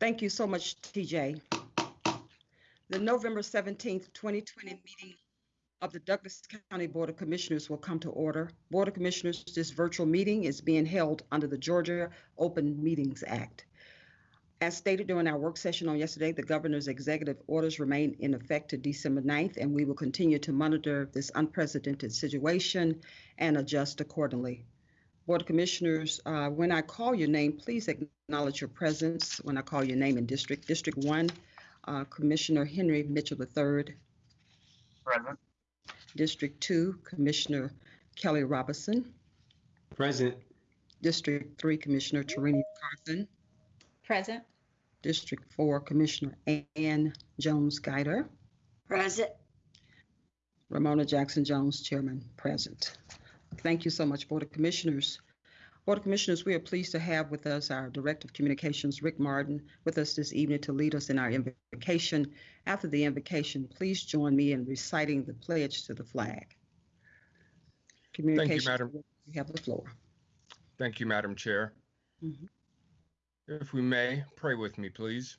Thank you so much, TJ. The November 17th, 2020 meeting of the Douglas County Board of Commissioners will come to order. Board of Commissioners, this virtual meeting is being held under the Georgia Open Meetings Act. As stated during our work session on yesterday, the governor's executive orders remain in effect to December 9th, and we will continue to monitor this unprecedented situation and adjust accordingly. Board of Commissioners, uh, when I call your name, please acknowledge your presence when I call your name in District. District 1, uh, Commissioner Henry Mitchell III. Present. District 2, Commissioner Kelly Robinson. Present. District 3, Commissioner Tarenia Carthen. Present. District 4, Commissioner Ann Jones Guider. Present. Ramona Jackson Jones, Chairman, present. Thank you so much, Board of Commissioners. Board of Commissioners, we are pleased to have with us our Director of Communications, Rick Martin, with us this evening to lead us in our invocation. After the invocation, please join me in reciting the pledge to the flag. Communications, Madam. You have the floor. Thank you, Madam Chair. Mhm. If we may, pray with me, please.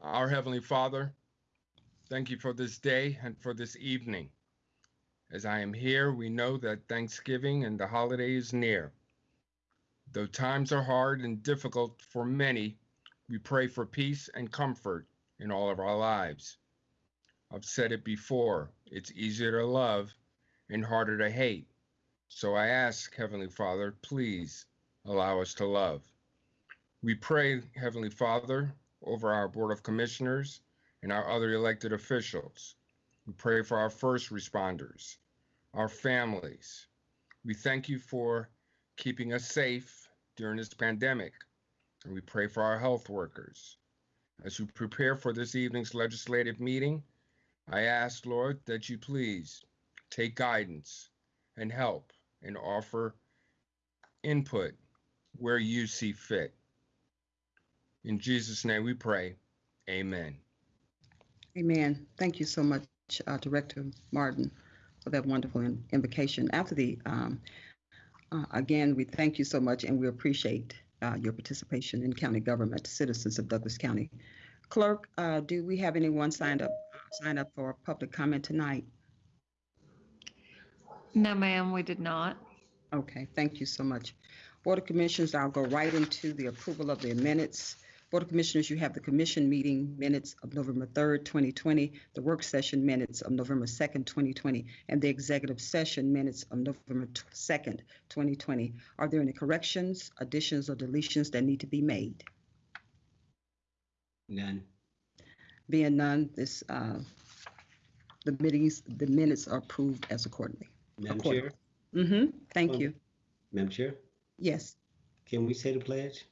Our Heavenly Father, thank you for this day and for this evening. As I am here, we know that Thanksgiving and the holiday is near. Though times are hard and difficult for many, we pray for peace and comfort in all of our lives. I've said it before it's easier to love and harder to hate. So I ask, Heavenly Father, please allow us to love. We pray, Heavenly Father, over our Board of Commissioners and our other elected officials. We pray for our first responders, our families. We thank you for keeping us safe during this pandemic. And we pray for our health workers. As you prepare for this evening's legislative meeting, I ask, Lord, that you please take guidance and help and offer input where you see fit. In Jesus' name we pray. Amen. Amen. Thank you so much, uh, Director Martin, for that wonderful in- invocation. After the, um, uh, again, we thank you so much and we appreciate uh, your participation in county government, citizens of Douglas County. Clerk, uh, do we have anyone signed up, signed up for public comment tonight? No, ma'am, we did not. Okay, thank you so much. Board of Commissioners, I'll go right into the approval of the minutes. Board of Commissioners, you have the commission meeting minutes of November 3rd, 2020, the work session minutes of November 2nd, 2020, and the executive session minutes of November 2nd, 2020. Are there any corrections, additions, or deletions that need to be made? None. Being none, this, uh, the meetings, the minutes are approved as accordingly. Madam Accord- Chair, Mm-hmm, thank Um, you. Madam Chair, Yes. can we say the pledge?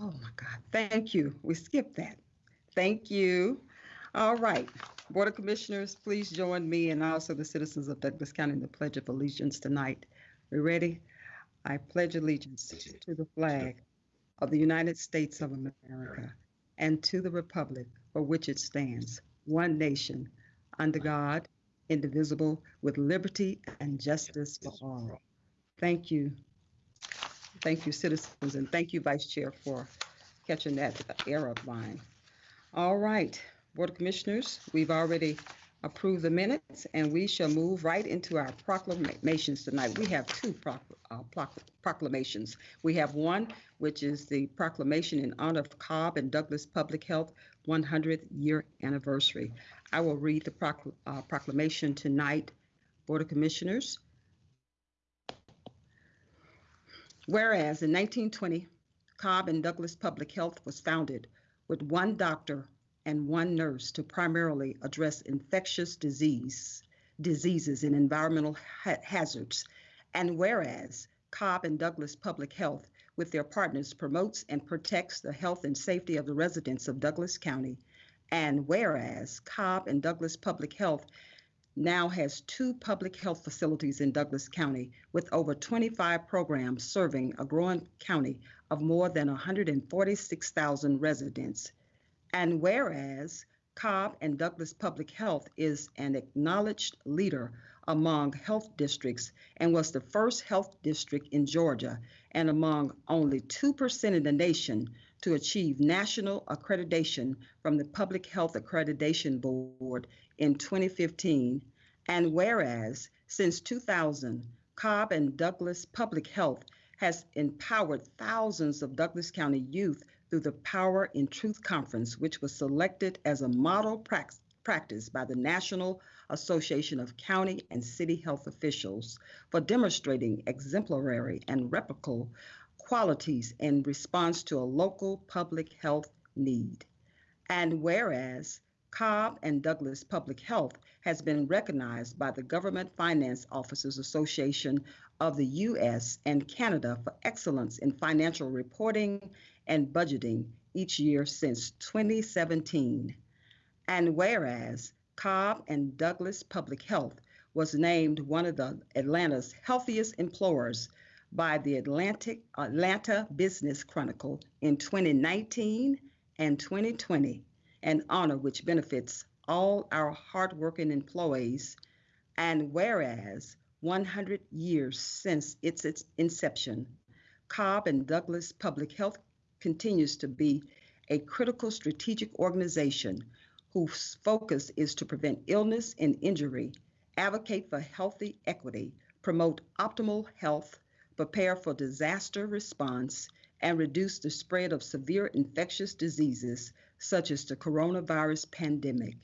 Oh my God, thank you. We skipped that. Thank you. All right. Board of Commissioners, please join me and also the citizens of Douglas County in the Pledge of Allegiance tonight. We ready? I pledge allegiance to the flag of the United States of America and to the republic for which it stands, one nation, under God, indivisible, with liberty and justice for all. Thank you. Thank you, citizens, and thank you, Vice Chair, for catching that error of mine. All right, Board of Commissioners, we've already approved the minutes, and we shall move right into our proclamations tonight. We have two proc- uh, proc- proclamations. We have one, which is the proclamation in honor of Cobb and Douglas Public Health 100th year anniversary. I will read the procl- uh, proclamation tonight, Board of Commissioners. Whereas in 1920, Cobb and Douglas Public Health was founded with one doctor and one nurse to primarily address infectious disease, diseases and environmental ha- hazards. And whereas Cobb and Douglas Public Health, with their partners, promotes and protects the health and safety of the residents of Douglas County. And whereas Cobb and Douglas Public Health now has two public health facilities in Douglas County with over 25 programs serving a growing county of more than 146,000 residents. And whereas Cobb and Douglas Public Health is an acknowledged leader among health districts and was the first health district in Georgia and among only 2% in the nation to achieve national accreditation from the Public Health Accreditation Board in 2015. And whereas since 2000, Cobb and Douglas Public Health has empowered thousands of Douglas County youth through the Power in Truth Conference, which was selected as a model prac- practice by the National Association of County and City Health Officials for demonstrating exemplary and replicable qualities in response to a local public health need. And whereas Cobb and Douglas Public Health has been recognized by the Government Finance Officers Association of the U.S. and Canada for excellence in financial reporting and budgeting each year since 2017. And whereas Cobb and Douglas Public Health was named one of the Atlanta's healthiest employers by the Atlantic Atlanta Business Chronicle in 2019 and 2020, an honor which benefits all our hardworking employees. And whereas 100 years since its, its inception, Cobb and Douglas Public Health continues to be a critical strategic organization whose focus is to prevent illness and injury, advocate for healthy equity, promote optimal health, prepare for disaster response, and reduce the spread of severe infectious diseases such as the coronavirus pandemic.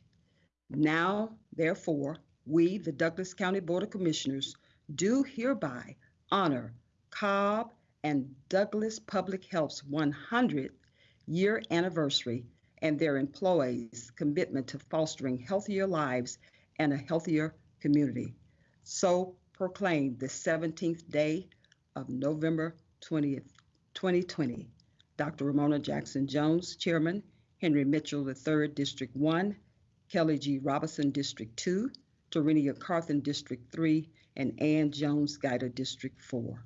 Now, therefore, we, the Douglas County Board of Commissioners, do hereby honor Cobb and Douglas Public Health's 100th year anniversary and their employees' commitment to fostering healthier lives and a healthier community. So proclaimed the 17th day of November 20th, 2020. Dr. Ramona Jackson Jones, Chairman, Henry Mitchell III, District 1, Kelly G. Robinson, District 2, Tarenia Carthen, District 3, and Ann Jones Guider, District 4.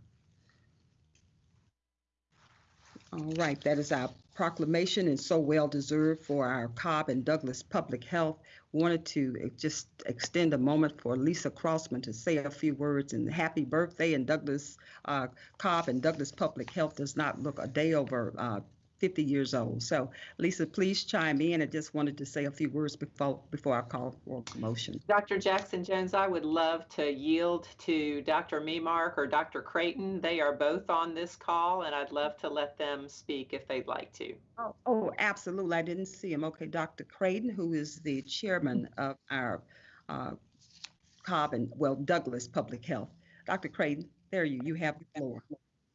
All right, that is our proclamation and so well deserved for our Cobb and Douglas Public Health. Wanted to just extend a moment for Lisa Crossman to say a few words and happy birthday. And Douglas uh, Cobb and Douglas Public Health does not look a day over uh, 50 years old. So Lisa, please chime in. I just wanted to say a few words before before I call for a motion. Dr. Jackson Jones, I would love to yield to Dr. Memark or Dr. Creighton. They are both on this call, and I'd love to let them speak if they'd like to. Oh, oh, absolutely. I didn't see him. Okay, Dr. Creighton, who is the chairman of our uh, Cobb and, well, Douglas Public Health. Dr. Creighton, there you, you have the floor.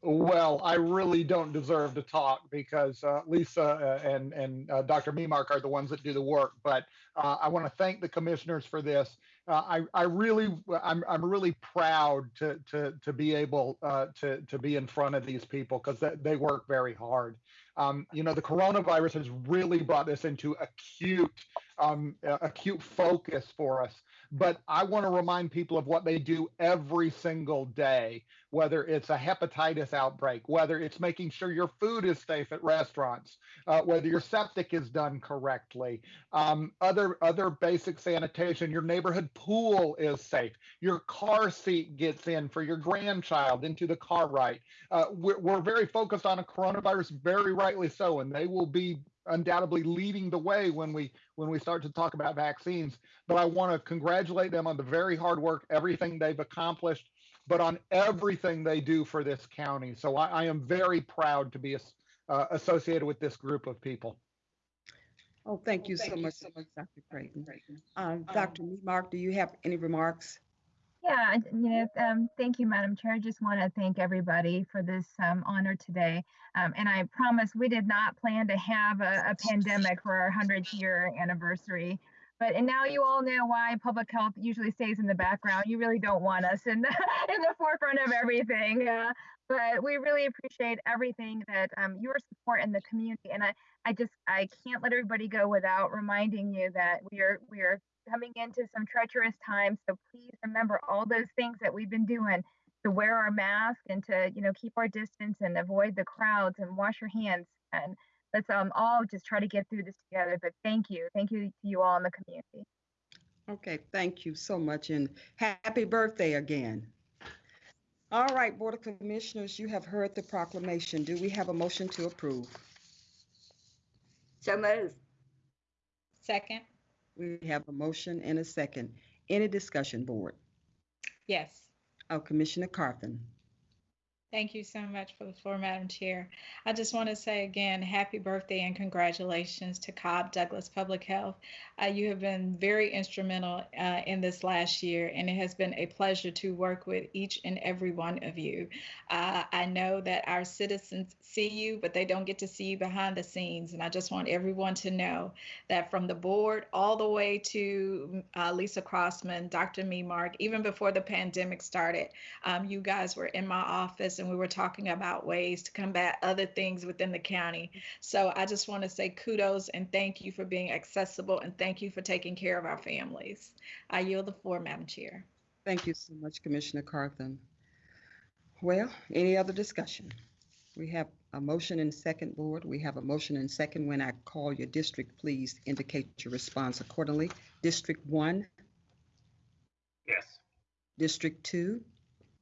Well, I really don't deserve to talk because uh, Lisa uh, and and uh, Dr. Memark are the ones that do the work. But uh, I want to thank the commissioners for this. Uh, I I really I'm I'm really proud to to to be able uh, to to be in front of these people because they, they work very hard. Um, you know, the coronavirus has really brought this into acute um, acute focus for us. But I want to remind people of what they do every single day, whether it's a hepatitis outbreak, whether it's making sure your food is safe at restaurants, uh, whether your septic is done correctly, um, other other basic sanitation. Your neighborhood pool is safe. Your car seat gets in for your grandchild into the car right. Uh, we're, we're very focused on a coronavirus, very rightly so, and they will be undoubtedly leading the way when we when we start to talk about vaccines but i want to congratulate them on the very hard work everything they've accomplished but on everything they do for this county so i, I am very proud to be uh, associated with this group of people Oh, thank you so much, so much, Dr. Creighton. Um, Dr. Memark, do you have any remarks? Yeah, you know, um, thank you, Madam Chair. I just want to thank everybody for this um, honor today. Um, and I promise we did not plan to have a, a pandemic for our 100th year anniversary. But and now you all know why public health usually stays in the background. You really don't want us in the in the forefront of everything. Uh, but we really appreciate everything that um, your support in the community. And I, I just I can't let everybody go without reminding you that we are we are coming into some treacherous times. So please remember all those things that we've been doing to wear our mask and to, you know, keep our distance and avoid the crowds and wash your hands. And let's um, all just try to get through this together. But thank you. Thank you to you all in the community. Okay, thank you so much and happy birthday again. All right, Board of Commissioners, you have heard the proclamation. Do we have a motion to approve? So moved. Second, We have a motion and a second. Any discussion, Board? yes. Oh, Commissioner Carthen. Thank you so much for the floor, Madam Chair. I just want to say again, happy birthday and congratulations to Cobb Douglas Public Health. Uh, you have been very instrumental uh, in this last year, and it has been a pleasure to work with each and every one of you. Uh, I know that our citizens see you, but they don't get to see you behind the scenes. And I just want everyone to know that from the board all the way to uh, Lisa Crossman, Dr. Memark, even before the pandemic started, um, you guys were in my office and we were talking about ways to combat other things within the county. So I just want to say kudos and thank you for being accessible and thank you for taking care of our families. I yield the floor, Madam Chair. Thank you so much, Commissioner Carthen. Well, any other discussion? We have a motion and second, Board. We have a motion and second. When I call your district, please indicate your response accordingly. District one, Yes. District two,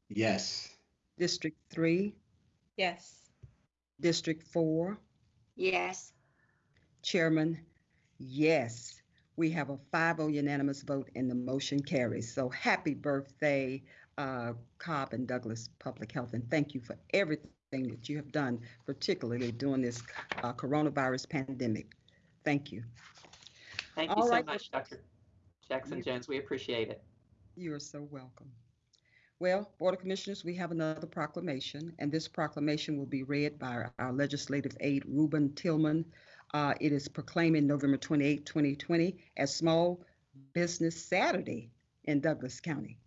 Yes. District three, Yes. District four, Yes. Chairman, yes. We have a 5-0 unanimous vote and the motion carries. So happy birthday, uh, Cobb and Douglas Public Health, and thank you for everything that you have done, particularly during this uh, coronavirus pandemic. Thank you. Thank you All so right. much, Dr. Jackson Jones. We appreciate it. You are so welcome. Well, Board of Commissioners, we have another proclamation, and this proclamation will be read by our- our legislative aide, Ruben Tillman. Uh, It is proclaiming November 28, 2020 as Small Business Saturday in Douglas County.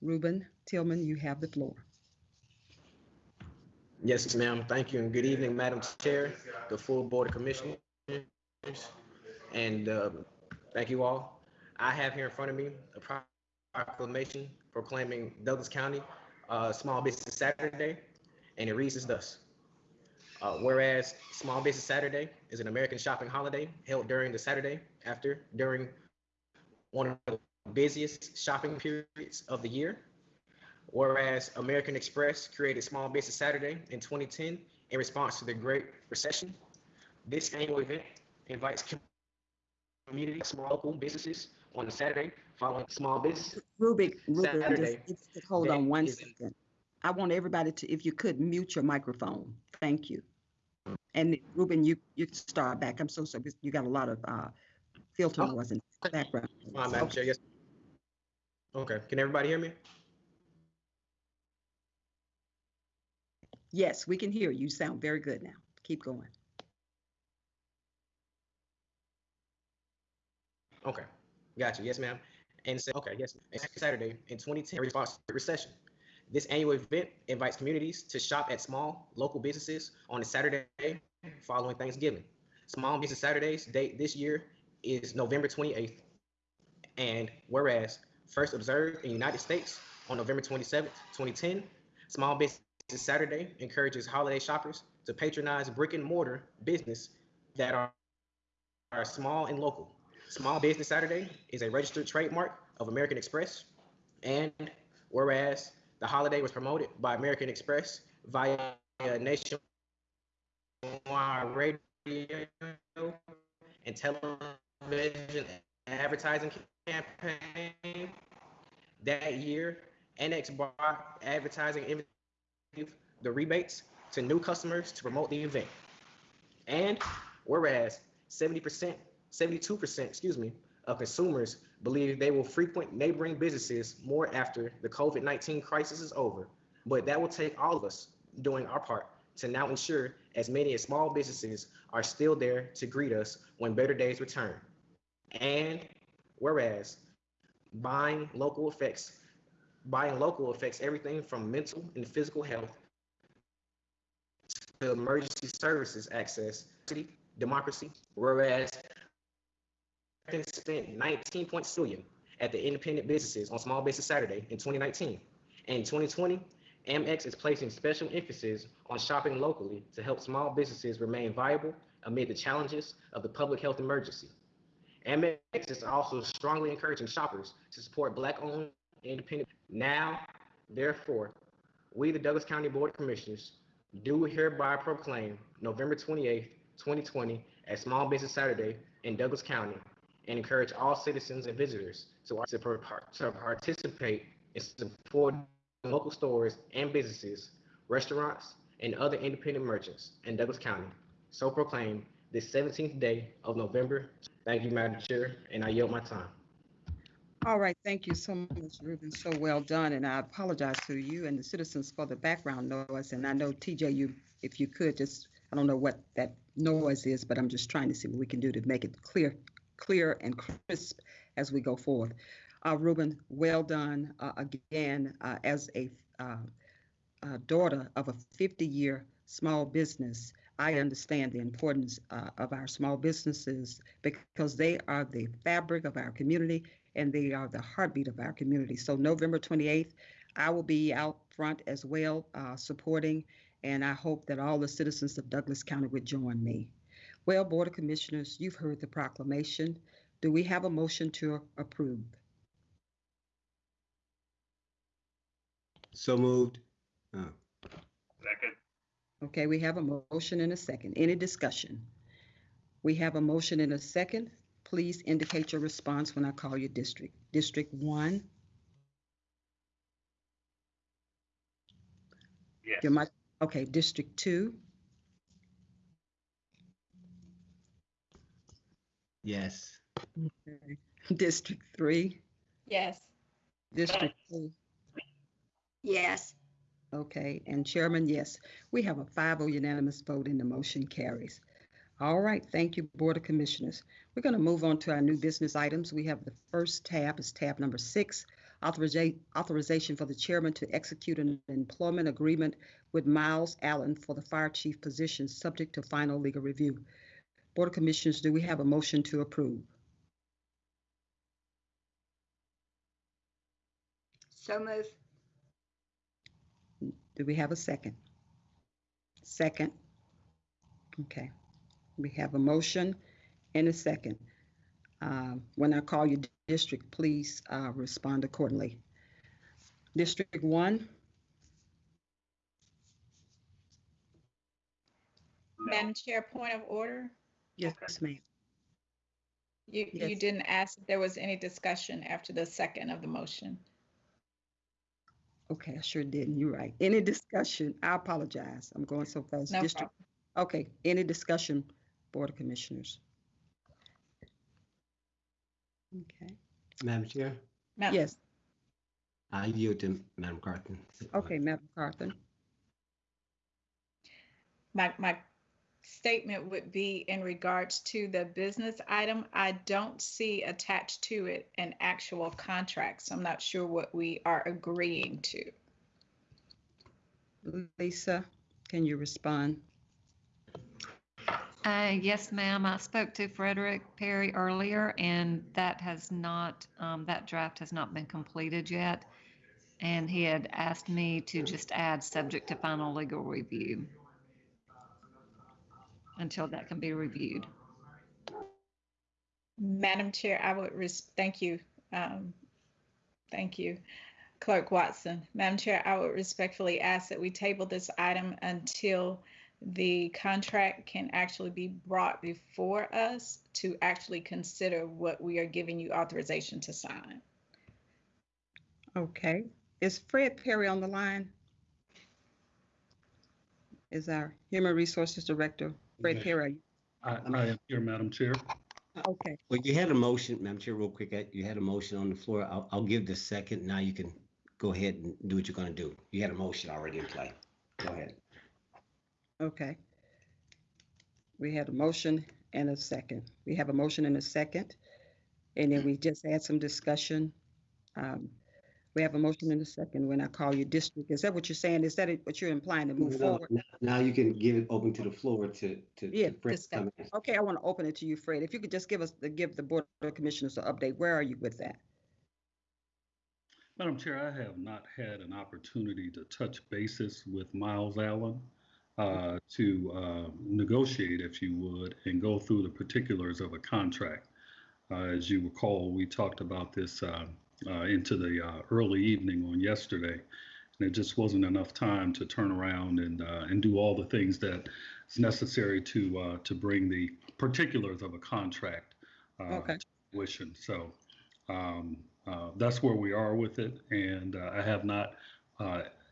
Ruben Tillman, you have the floor. Yes, ma'am. Thank you and good evening, Madam Chair, the full Board of Commissioners, and um, thank you all. I have here in front of me a proclamation proclaiming Douglas County uh, Small Business Saturday, and it reads as thus. Uh, Whereas Small Business Saturday is an American shopping holiday held during the Saturday after, during one of the busiest shopping periods of the year. Whereas American Express created Small Business Saturday in 2010 in response to the Great Recession. This annual event invites community small local businesses on Saturday following small business. Ruben, Ruben, just- Saturday just hold on one second. I want everybody to, if you could, mute your microphone. Thank you. And Ruben, you, you start back. I'm so sorry. You got a lot of uh, filter Oh. noise in the background. Madam Chair, yes. Okay, can everybody hear me? Yes, we can hear you. You sound very good now. Keep going. Okay, gotcha. Yes, ma'am. And say, okay, yes. Saturday in 2010 in response to recession. This annual event invites communities to shop at small local businesses on a Saturday following Thanksgiving. Small Business Saturdays date this year is November 28th. And whereas first observed in the United States on November 27th, 2010, Small Business Saturday encourages holiday shoppers to patronize brick and mortar business that are, are small and local. Small Business Saturday is a registered trademark of American Express. And whereas the holiday was promoted by American Express via nationwide radio and television advertising campaign that year, NX Bar Advertising the rebates to new customers to promote the event. And whereas 70%, 72%, excuse me, of consumers believe they will frequent neighboring businesses more after the COVID 19 crisis is over. But that will take all of us doing our part to now ensure as many as small businesses are still there to greet us when better days return. And whereas buying local affects buying local affects everything from mental and physical health to emergency services access, democracy, whereas spent 19 point billion at the independent businesses on Small Business Saturday in 2019. And in 2020, Amex is placing special emphasis on shopping locally to help small businesses remain viable amid the challenges of the public health emergency. Amex is also strongly encouraging shoppers to support Black-owned independent. Now, therefore, we, the Douglas County Board of Commissioners, do hereby proclaim November 28th, 2020 as Small Business Saturday in Douglas County and encourage all citizens and visitors to, participate in supporting local stores and businesses, restaurants, and other independent merchants in Douglas County. So proclaim this 17th day of November. Thank you, Madam Chair, and I yield my time. All right, thank you so much, Ruben. So well done, and I apologize to you and the citizens for the background noise. And I know TJ, you, if you could just, I don't know what that noise is, but I'm just trying to see what we can do to make it clear, clear and crisp as we go forth. Uh, Ruben, well done uh, again uh, as a, uh, a daughter of a 50-year small business. I understand the importance uh, of our small businesses because they are the fabric of our community and they are the heartbeat of our community. So November 28th, I will be out front as well uh, supporting, and I hope that all the citizens of Douglas County would join me. Well, Board of Commissioners, you've heard the proclamation. Do we have a motion to approve? So moved. Uh, Second. Okay, we have a motion and a second. Any discussion? We have a motion and a second. Please indicate your response when I call your district. District one, Yes. your mic, okay, District two, yes. okay. District three, Yes. District two, Yes. okay, and Chairman, yes. We have a 5-0 unanimous vote and the motion carries. All right, thank you, Board of Commissioners. We're going to move on to our new business items. We have the first tab is tab number six, authoriza- authorization for the chairman to execute an employment agreement with Miles Allen for the fire chief position, subject to final legal review. Board of Commissioners, do we have a motion to approve? So move. Do we have a second? Second. Okay. We have a motion and a second. Um, When I call your district, please uh, respond accordingly. District one, Madam Chair, point of order. Yes, ma'am. You, you Yes. didn't ask if there was any discussion after the second of the motion. Okay, I sure didn't. You're right. Any discussion? I apologize. I'm going so fast. No District. problem. Okay, any discussion, Board of Commissioners? Okay, Madam Chair, Madam- yes, I yield to Madam Carthen. okay, Madam Carthen. My, my statement would be in regards to the business item. I don't see attached to it an actual contract, so I'm not sure what we are agreeing to. Lisa, can you respond? Uh, yes, ma'am. I spoke to Frederick Perry earlier and that has not, um, that draft has not been completed yet. And he had asked me to just add subject to final legal review until that can be reviewed. Madam Chair, I would, res- thank you. um, Thank you, Clerk Watson. Madam Chair, I would respectfully ask that we table this item until the contract can actually be brought before us to actually consider what we are giving you authorization to sign. Okay, is Fred Perry on the line? Is our Human Resources Director, Fred Yes. Perry? I, I am here, Madam Chair. Okay, Well, you had a motion, Madam Chair, real quick. uh, You had a motion on the floor. I'll, I'll give the second. Now you can go ahead and do what you're gonna do. You had a motion already in play. Go ahead. okay. We had a motion and a second. We have a motion and a second. And then we just had some discussion. Um, We have a motion and a second when I call you district. Is that what you're saying? Is that it- what you're implying to move No, forward? Now now you can give it open to the floor to, to. to Yeah, Fred to discuss. come. Okay, I want to open it to you, Fred. If you could just give us, give the Board of Commissioners an update. Where are you with that? Madam Chair, I have not had an opportunity to touch basis with Miles Allen uh, to uh, negotiate, if you would, and go through the particulars of a contract. Uh, as you recall, we talked about this uh, uh, into the uh, early evening on yesterday, and it just wasn't enough time to turn around and uh, and do all the things that is necessary to uh, to bring the particulars of a contract Okay. to fruition. So um, that's where we are with it, and I have not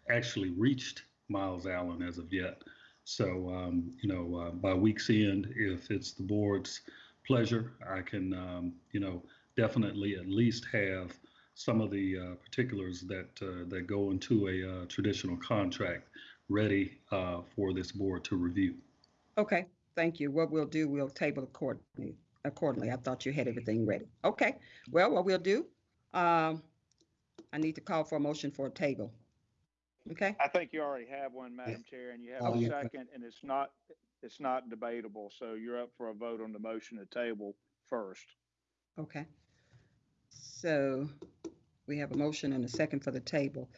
actually reached Miles Allen as of yet. So, um, you know, uh, by week's end, if it's the board's pleasure, I can, um, you know, definitely at least have some of the uh, particulars that uh, that go into a uh, traditional contract ready uh, for this board to review. Okay, thank you. What we'll do, we'll table accordingly. Accordingly, I thought you had everything ready. Okay, well, what we'll do, um, I need to call for a motion for a table. Okay, I think you already have one, Madam Chair, and you have Oh, a yeah. second, and it's not, it's not debatable, so you're up for a vote on the motion to table first. okay. So we have a motion and a second for the table.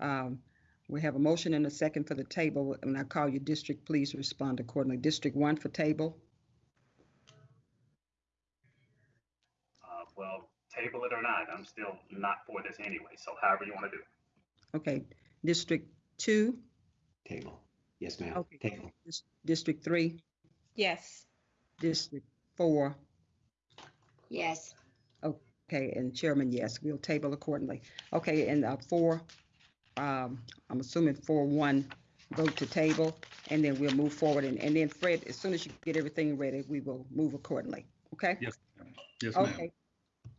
Um, we have a motion and a second for the table, and I call you district, please respond accordingly. District one for table, Uh, well, table it or not, I'm still not for this anyway, so however you want to do. it. okay. District two, Table. Yes, ma'am. Okay. Table. Dis- District three, Yes. District four, Yes. Okay, and Chairman, yes, we'll table accordingly. Okay, and uh, four, um, I'm assuming four, one, vote to table, and then we'll move forward. And, and then Fred, as soon as you get everything ready, we will move accordingly, okay? Yes, ma'am. Yes, ma'am. Okay.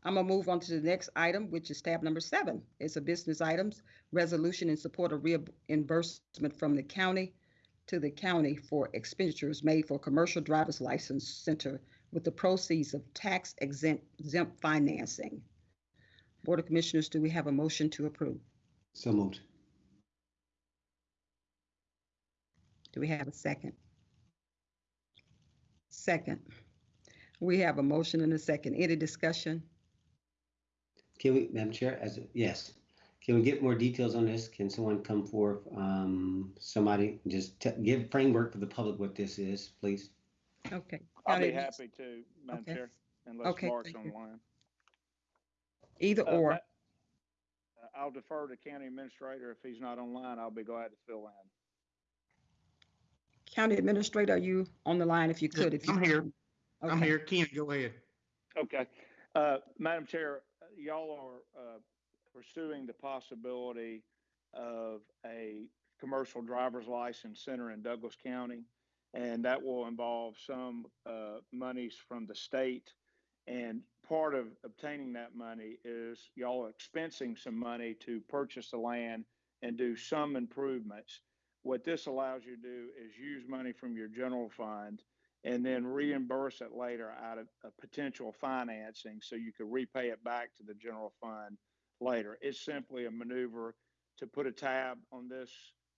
I'm gonna move on to the next item, which is tab number seven. It's a business items, resolution in support of reimbursement from the county to the county for expenditures made for commercial driver's license center with the proceeds of tax exempt exempt financing. Board of Commissioners, do we have a motion to approve? So moved. Do we have a second? Second. We have a motion and a second. Any discussion? Can we, Madam Chair, as, a- yes, can we get more details on this? Can someone come forth, um, somebody just te- give framework for the public what this is, please? Okay. I'll be happy to, Madam Okay. Chair, unless Okay, Mark's thank you. online. Either Uh, or. Ma- uh, I'll defer to County Administrator. If he's not online, I'll be glad to fill in. County Administrator, are you on the line if you could? if you- I'm here. I'm Okay. here. Ken, go ahead. Okay. Uh, Madam Chair, uh, y'all are, uh, pursuing the possibility of a commercial driver's license center in Douglas County. And that will involve some, uh, monies from the state. And part of obtaining that money is y'all are expensing some money to purchase the land and do some improvements. What this allows you to do is use money from your general fund and then reimburse it later out of a potential financing so you could repay it back to the general fund later. It's simply a maneuver to put a tab on this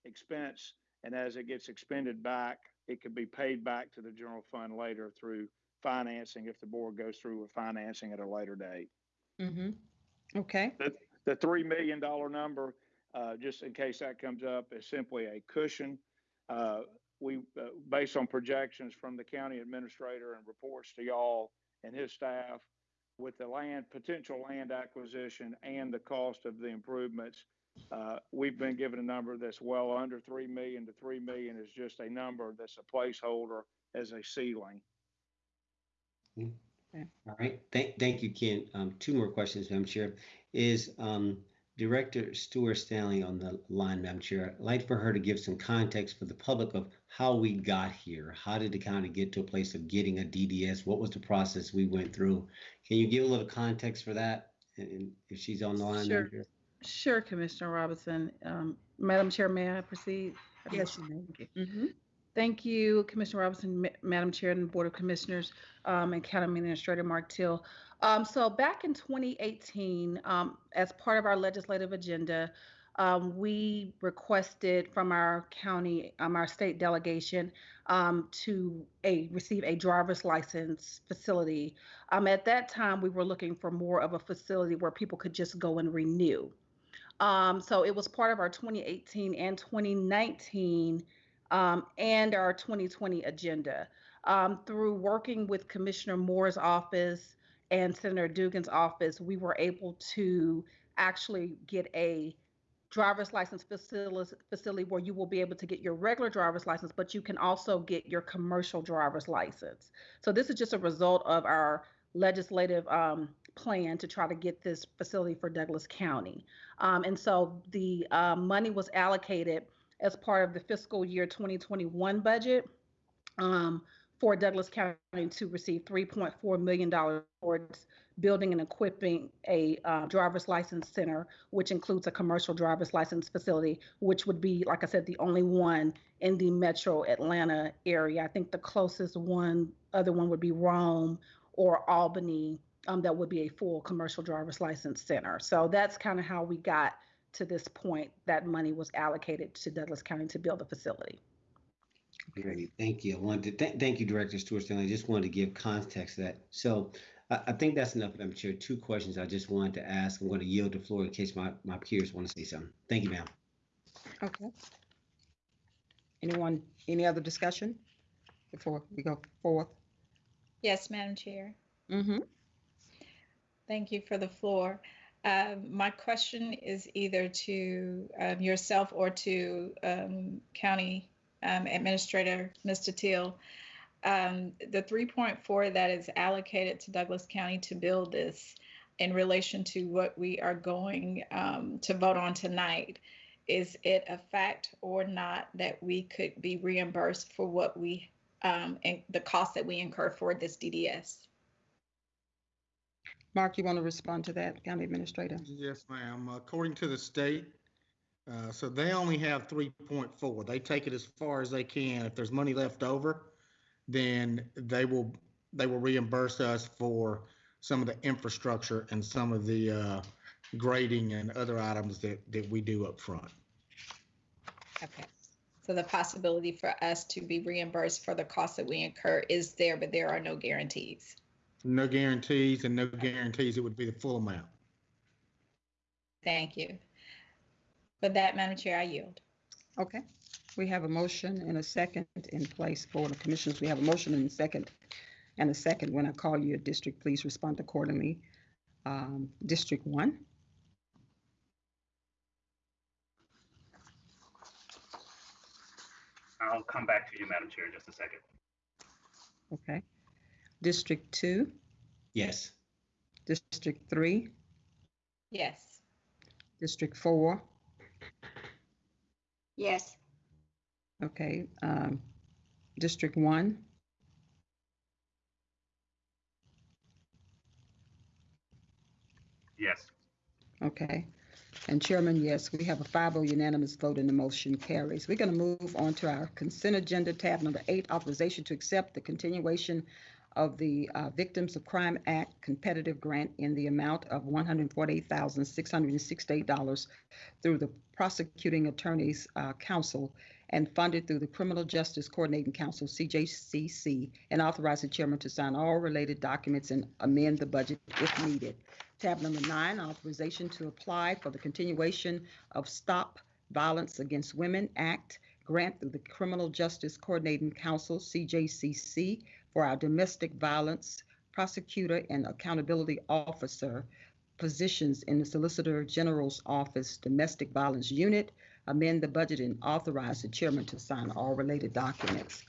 expense and as it gets expended back, it could be paid back to the general fund later through financing if the board goes through with financing at a later date. Mm-hmm. Okay, The $3 million number, uh, just in case that comes up, is simply a cushion. Uh, we, uh, based on projections from the county administrator and reports to y'all and his staff, with the land, potential land acquisition and the cost of the improvements, uh, we've been given a number that's well under 3 million to 3 million is just a number that's a placeholder as a ceiling. All right, thank, thank you, Ken. Um, two more questions, Madam Chair. Is, um, Director Stuart Stanley on the line, Madam Chair? I'd like for her to give some context for the public of how we got here. How did the county get to a place of getting a DDS? What was the process we went through? Can you give a little context for that? And- And if she's on the line, Madam Chair? Sure, Commissioner Robinson. Um, Madam Chair, may I proceed? yes, Thank you. Mm-hmm. Thank you, Commissioner Robinson, Ma- Madam Chair and Board of Commissioners, um, and County Administrator Mark Teal. Um, so back in 2018, um, as part of our legislative agenda, um, we requested from our county, um, our state delegation, um, to a receive a driver's license facility. Um, at that time, we were looking for more of a facility where people could just go and renew. Um, so it was part of our 2018 and 2019 um, and our 2020 agenda. Um, through working with Commissioner Moore's office and Senator Dugan's office, we were able to actually get a driver's license facility, where you will be able to get your regular driver's license, but you can also get your commercial driver's license. So this is just a result of our legislative um, plan to try to get this facility for Douglas County. Um, and so the uh, money was allocated as part of the fiscal year 2021 budget um, for Douglas County to receive $3.4 million towards building and equipping a uh, driver's license center, which includes a commercial driver's license facility, which would be, like I said, the only one in the metro Atlanta area. I think the closest one, other one would be Rome or Albany, um, that would be a full commercial driver's license center. So that's kind of how we got to this point that money was allocated to Douglas County to build the facility. Great, thank you. I wanted to th- thank you, Director Stewart Stanley. I just wanted to give context to that. So I, I think that's enough, Madam Chair. Two questions I just wanted to ask. I'm going to yield the floor in case my, my peers want to say something. Thank you, ma'am. Okay. Anyone, any other discussion before we go forth? Yes, Madam Chair. Mm-hmm. Thank you for the floor. Um, my question is either to um, yourself or to um, County um, Administrator Mr. Teal. Um, the 3.4 that is allocated to Douglas County to build this in relation to what we are going um, to vote on tonight, is it a fact or not that we could be reimbursed for what we and the cost that we incur for this DDS? Mark, you want to respond to that, County Administrator? Yes, ma'am. According to the state, uh, so they only have 3.4. They take it as far as they can. If there's money left over, then they will they will reimburse us for some of the infrastructure and some of the uh, grading and other items that that we do up front. Okay. So the possibility for us to be reimbursed for the costs that we incur is there, but there are no guarantees. No guarantees and no guarantees it would be the full amount. Thank you. For that, Madam Chair, I yield. Okay. We have a motion and a second in place for the commissioners. We have a motion and a second and a second. When I call you a district, please respond accordingly. Um, district one. I'll come back to you, Madam Chair, in just a second. Okay. District two, Yes. District three, Yes. District four, Yes. okay, um, District one, Yes. okay. And Chairman, yes, we have a 5-0 unanimous vote and the motion carries. We're going to move on to our consent agenda tab number eight, authorization to accept the continuation of the uh, Victims of Crime Act competitive grant in the amount of $148,668 through the Prosecuting Attorneys uh, Council and funded through the Criminal Justice Coordinating Council, CJCC, and authorize the chairman to sign all related documents and amend the budget if needed. Tab number nine, authorization to apply for the continuation of Stop Violence Against Women Act grant through the Criminal Justice Coordinating Council, CJCC, for our domestic violence prosecutor and accountability officer positions in the Solicitor General's Office Domestic Violence Unit, amend the budget and authorize the chairman to sign all related documents.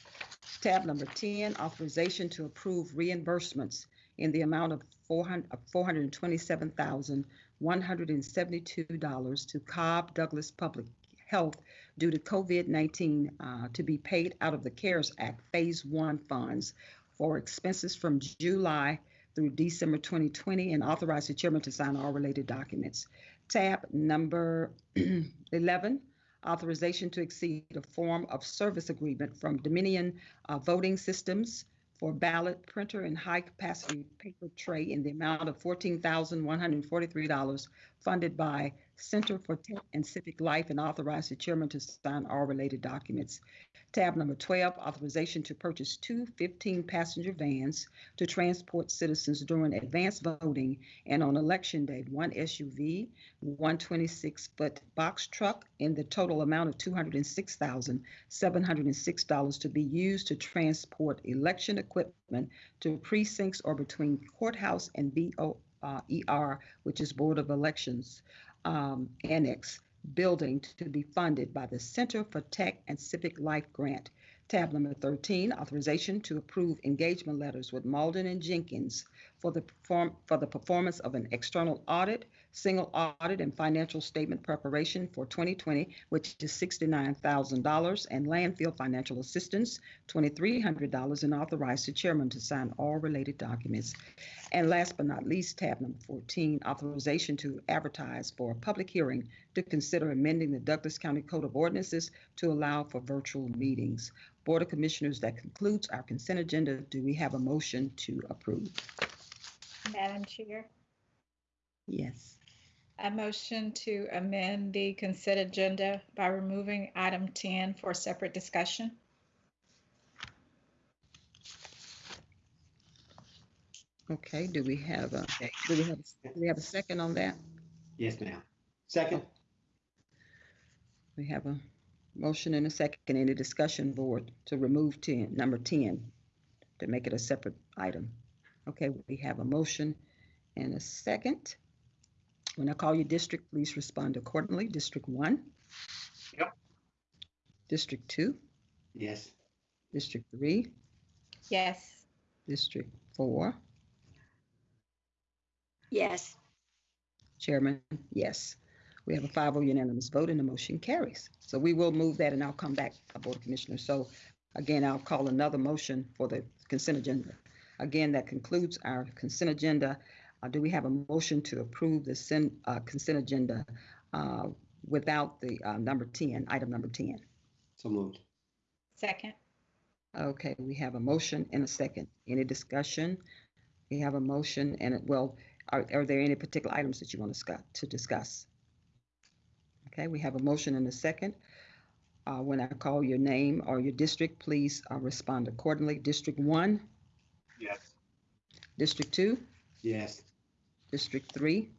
Tab number 10, authorization to approve reimbursements in the amount of $427,172 to Cobb Douglas Public Health due to COVID-19 uh, to be paid out of the CARES Act Phase 1 funds for expenses from July through December 2020 and authorize the chairman to sign all related documents. Tab number 11, authorization to exceed a form of service agreement from Dominion uh, Voting Systems for ballot printer and high capacity paper tray in the amount of $14,143 funded by Center for Tech and Civic Life and authorize the chairman to sign all related documents. Tab number 12, authorization to purchase two 15-passenger vans to transport citizens during advanced voting and on election day, one SUV, one 26-foot box truck, in the total amount of $206,706 to be used to transport election equipment to precincts or between courthouse and BO, uh, which is Board of Elections um, Annex building to be funded by the Center for Tech and Civic Life Grant. Tab number 13, authorization to approve engagement letters with Mauldin and Jenkins for the perform, for the performance of an external audit, single audit and financial statement preparation for 2020, which is $69,000, and landfill financial assistance, $2,300, and authorize the chairman to sign all related documents. And last but not least, tab number 14, authorization to advertise for a public hearing to consider amending the Douglas County Code of Ordinances to allow for virtual meetings. Board of Commissioners, that concludes our consent agenda. Do we have a motion to approve? Madam Chair, Yes. A motion to amend the consent agenda by removing item 10 for separate discussion. Okay, do we have a, do we have, do we have a second on that? Yes, ma'am. Second? We have a motion and a second. Any discussion, board, to remove 10, number 10, to make it a separate item? Okay, we have a motion and a second. When I call you district, please respond accordingly. District 1? Yep. District 2? Yes. District 3? Yes. District 4? Yes. Chairman, yes. We have a 5-0 unanimous vote and the motion carries. So we will move that and I'll come back, uh, Board of Commissioners. So again, I'll call another motion for the consent agenda. Again, that concludes our consent agenda. Uh, Do we have a motion to approve the sen- uh, consent agenda uh, without the uh, number 10, item number 10? So moved. Second. Okay, we have a motion and a second. Any discussion? We have a motion and, it- well, are, are there any particular items that you want to discuss, to discuss? Okay, we have a motion and a second. Uh, when I call your name or your district, please uh, respond accordingly. District one, Yes. District two, Yes. District three,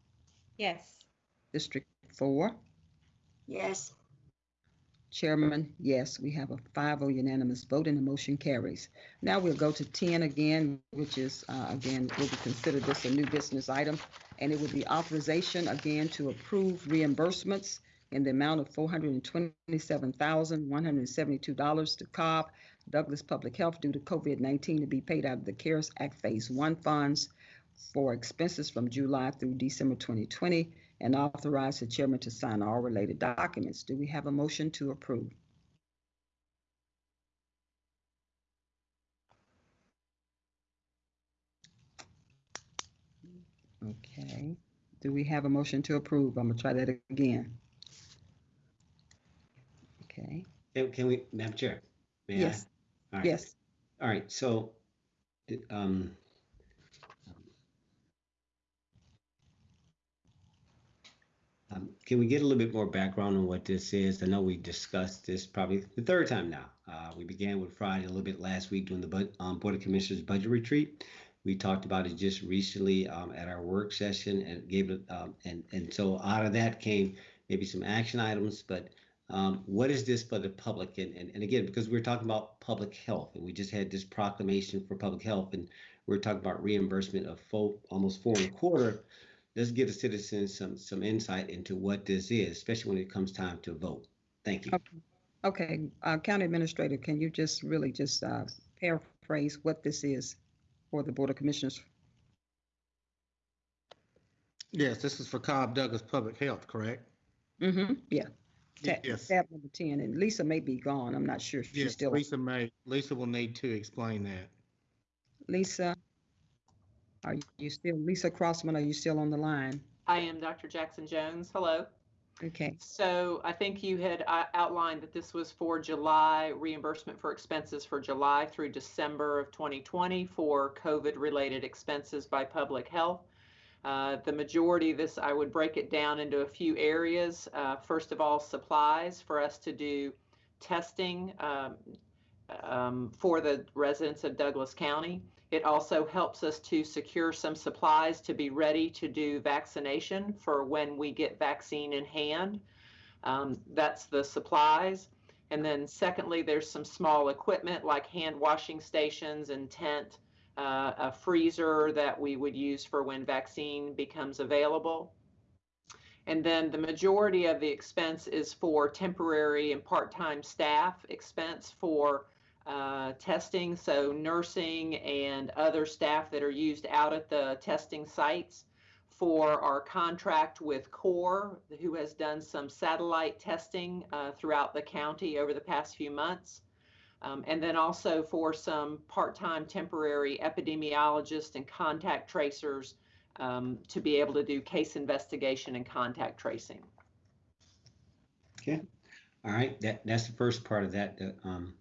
Yes. District four. Yes. Chairman, yes, we have a 5-0 unanimous vote and the motion carries. Now we'll go to 10 again, which is, uh, again, will be considered this a new business item. And it would be authorization again to approve reimbursements in the amount of $427,172 to Cobb Douglas Public Health due to COVID-19 to be paid out of the CARES Act Phase 1 funds for expenses from July through December 2020 and authorize the chairman to sign all related documents. Do we have a motion to approve? Okay. Do we have a motion to approve? I'm gonna try that again. Okay. Can, can we, Madam Chair? may I? Yes. All right. Yes. All right, so, um, um, can we get a little bit more background on what this is? I know we discussed this probably the third time now. Uh, we began with Friday a little bit last week during the bud- um, Board of Commissioners budget retreat. We talked about it just recently um, at our work session and gave it, um, and and so out of that came maybe some action items. But um, what is this for the public? And, and and again, because we're talking about public health, and we just had this proclamation for public health, and we're talking about reimbursement of four, almost four and a quarter. Let's give the citizens some some insight into what this is, especially when it comes time to vote. Thank you. Okay. Okay, uh, County Administrator, can you just really just uh, paraphrase what this is for the Board of Commissioners? Yes, this is for Cobb Douglas Public Health, correct? Mm-hmm, yeah. Tab, Yes. tab number 10, and Lisa may be gone. I'm not sure if she's Yes, still. Lisa may, Lisa will need to explain that. Lisa, are you still, Lisa Crossman, are you still on the line? I am Dr. Jackson Jones. Hello. Okay, So I think you had uh, outlined that this was for July reimbursement for expenses for July through December of 2020 for COVID-related expenses by public health. Uh, the majority of this, I would break it down into a few areas. Uh, first of all, supplies for us to do testing um, um, for the residents of Douglas County. It also helps us to secure some supplies to be ready to do vaccination for when we get vaccine in hand. Um, that's the supplies. And then secondly, there's some small equipment like hand washing stations and tent, uh, a freezer that we would use for when vaccine becomes available. And then the majority of the expense is for temporary and part-time staff expense for uh, testing, so nursing and other staff that are used out at the testing sites for our contract with CORE, who has done some satellite testing uh, throughout the county over the past few months. Um, and then also for some part-time temporary epidemiologists and contact tracers um, to be able to do case investigation and contact tracing. Okay. All right. That that's the first part of that. Uh, um,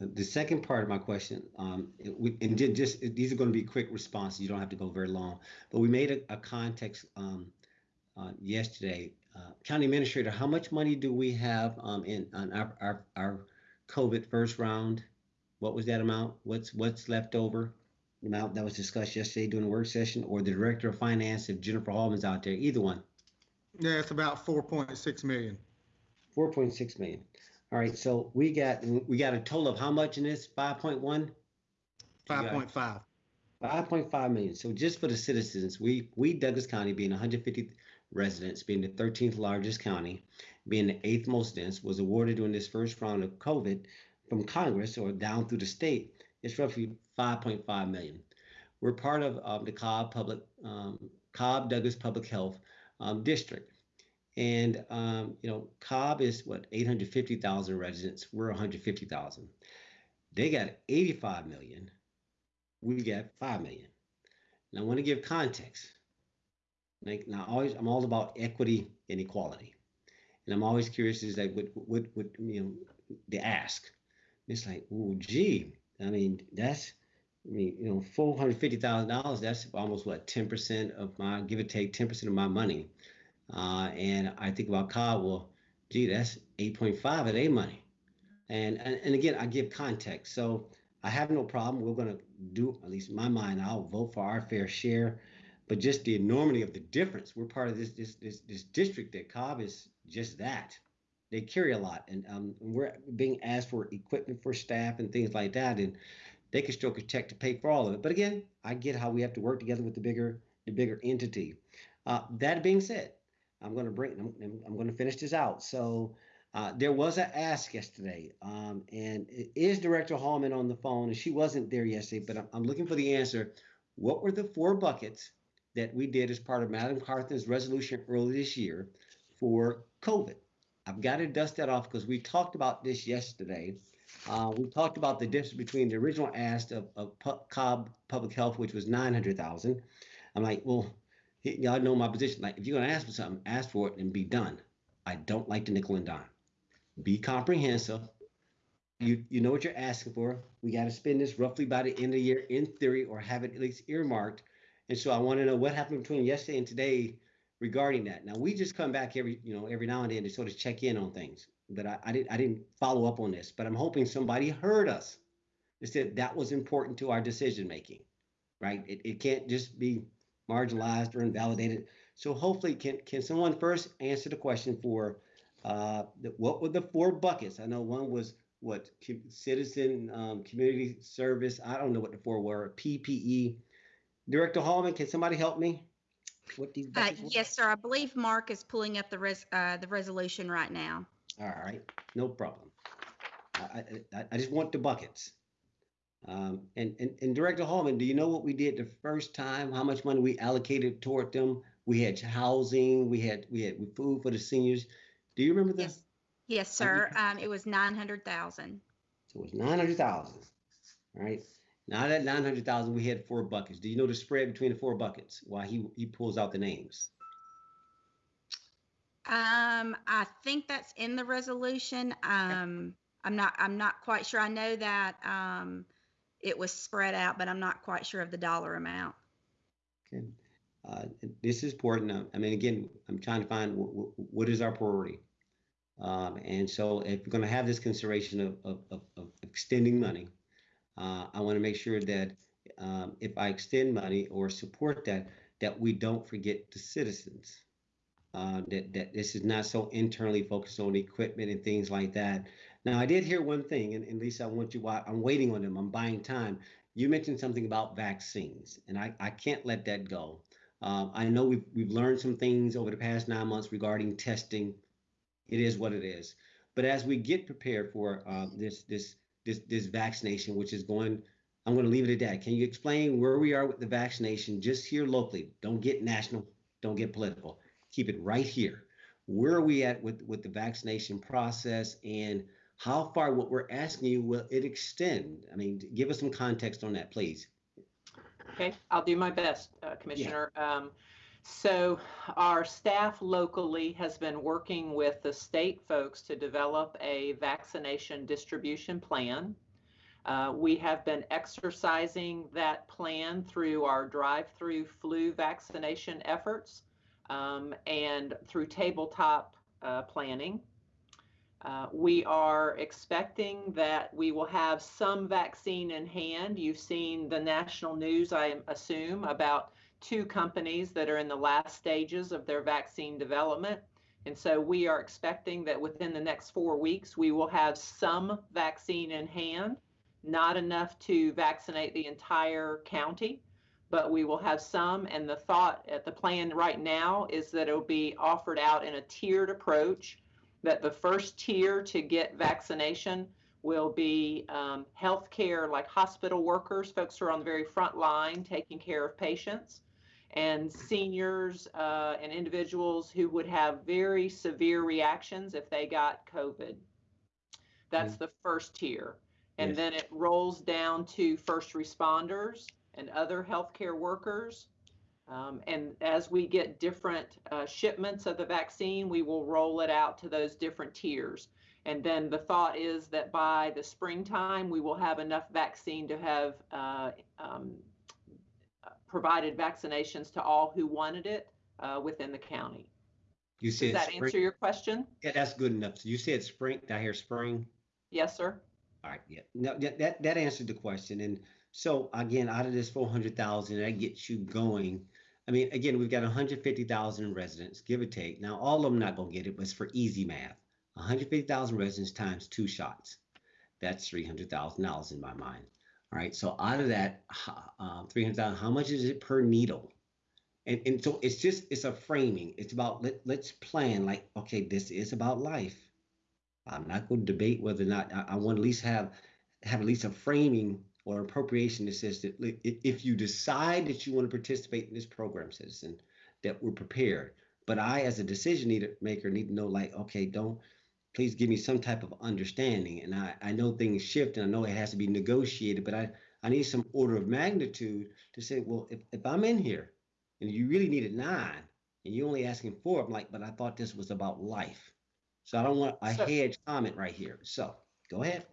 the second part of my question, um, we, and just these are going to be quick responses. You don't have to go very long. But we made a, a context um, uh, yesterday. Uh, County Administrator, how much money do we have um, in on our, our our COVID first round? What was that amount? What's what's left over? The amount that was discussed yesterday during the work session, or the Director of Finance, if Jennifer Hallman's out there, either one. Yeah, it's about four point six million. Four point six million. All right, so we got we got a total of how much in this? Five point one. Five point five. Five point five million. So just for the citizens, we we Douglas County being 150 residents, being the 13th largest county, being the eighth most dense, was awarded during this first round of COVID from Congress or down through the state. It's roughly 5.5 million. We're part of um, the Cobb Public um, Cobb Douglas Public Health um, District. And um, you know, Cobb is what 850,000 residents. We're 150,000. They got 85 million. We got 5 million. And I want to give context. Like now, always I'm all about equity and equality, and I'm always curious is like what what what you know the ask. It's like, oh, gee, I mean that's I mean, you know, four hundred fifty thousand dollars. That's almost what ten percent of my give or take ten percent of my money. Uh, and I think about Cobb. Well, gee, that's eight point five of their money. And, and and again, I give context. So I have no problem. We're going to do at least in my mind. I'll vote for our fair share. But just the enormity of the difference. We're part of this this this, this district that Cobb is just that. They carry a lot, and um, we're being asked for equipment for staff and things like that. And they can stroke a check to pay for all of it. But again, I get how we have to work together with the bigger the bigger entity. Uh, that being said, I'm going to bring I'm, I'm going to finish this out. So uh, there was an ask yesterday, um, and is Director Hallman on the phone? And she wasn't there yesterday, but I'm, I'm looking for the answer. What were the four buckets that we did as part of Madam Carthen's resolution early this year for COVID? I've got to dust that off because we talked about this yesterday. Uh, we talked about the difference between the original ask of, of Cobb Public Health, which was 900,000. I'm like, well, y'all know my position. Like, if you're going to ask for something, ask for it and be done. I don't like the nickel and dime. Be comprehensive. You you know what you're asking for. We got to spend this roughly by the end of the year, in theory, or have it at least earmarked. And so I want to know what happened between yesterday and today regarding that. Now we just come back every you know every now and then to sort of check in on things but I, I, didn't I didn't follow up on this. But I'm hoping somebody heard us. They said that was important to our decision making, right? It, it can't just be marginalized or invalidated. So hopefully, can can someone first answer the question for uh, the, what were the four buckets? I know one was what citizen um, community service. I don't know what the four were. PPE. Director Hallman, can somebody help me? What these uh, yes, sir. I believe Mark is pulling up the res uh, the resolution right now. All right, no problem. I, I, I just want the buckets. Um, and, and, and Director Hallman, do you know what we did the first time? How much money we allocated toward them? We had housing, we had we had food for the seniors. Do you remember this? Yes, yes sir. Um, it was nine hundred thousand. So it was nine hundred thousand. All right. Now that nine hundred thousand, we had four buckets. Do you know the spread between the four buckets? Why he he pulls out the names? Um, I think that's in the resolution. Um, I'm not, I'm not quite sure. I know that, um, it was spread out, but I'm not quite sure of the dollar amount. Okay. Uh, this is important. Uh, I mean, again, I'm trying to find w- what is our priority. Um, and so, if we're going to have this consideration of, of, of, of extending money, uh, I want to make sure that um, if I extend money or support that, that we don't forget the citizens. Uh, that that this is not so internally focused on equipment and things like that. Now, I did hear one thing, and, and Lisa, I want you. I'm waiting on them. I'm buying time. You mentioned something about vaccines, and I, I can't let that go. Um, I know we've we've learned some things over the past nine months regarding testing. It is what it is. But as we get prepared for uh, this this this this vaccination, which is going, I'm going to leave it at that. Can you explain where we are with the vaccination, just here locally? Don't get national. Don't get political. Keep it right here. Where are we at with with the vaccination process and how far what we're asking you will it extend? I mean, give us some context on that, please. Okay, I'll do my best, uh, Commissioner. Yeah. Um, so our staff locally has been working with the state folks to develop a vaccination distribution plan. Uh, we have been exercising that plan through our drive-through flu vaccination efforts um, and through tabletop uh, planning. Uh, we are expecting that we will have some vaccine in hand. You've seen the national news, I assume, about two companies that are in the last stages of their vaccine development. And so we are expecting that within the next four weeks, we will have some vaccine in hand, not enough to vaccinate the entire county, but we will have some. And the thought at the plan right now is that it'll be offered out in a tiered approach that the first tier to get vaccination will be um, healthcare, like hospital workers, folks who are on the very front line taking care of patients, and seniors uh, and individuals who would have very severe reactions if they got COVID. That's mm. the first tier. And yes. then it rolls down to first responders and other healthcare workers um, and as we get different uh, shipments of the vaccine, we will roll it out to those different tiers. And then the thought is that by the springtime, we will have enough vaccine to have uh, um, provided vaccinations to all who wanted it uh, within the county. You said Does that spring? answer your question? Yeah, that's good enough. So you said spring. Did I hear spring? Yes, sir. All right. Yeah. No, that that answered the question. And so again, out of this four hundred thousand, that gets you going. I mean, again, we've got 150,000 residents, give or take. Now, all of them not going to get it, but it's for easy math. 150,000 residents times two shots. That's $300,000 in my mind. All right. So out of that uh, 300,000, how much is it per needle? And, and so it's just, it's a framing. It's about, let, let's plan like, okay, this is about life. I'm not going to debate whether or not I, I want to at least have, have at least a framing or appropriation that says that if you decide that you want to participate in this program, citizen, that we're prepared. But I, as a decision maker, need to know, like, okay, don't please give me some type of understanding. And I, I know things shift and I know it has to be negotiated, but I, I need some order of magnitude to say, well, if, if I'm in here and you really needed nine and you're only asking four, I'm like, but I thought this was about life. So I don't want a hedge comment right here. So go ahead.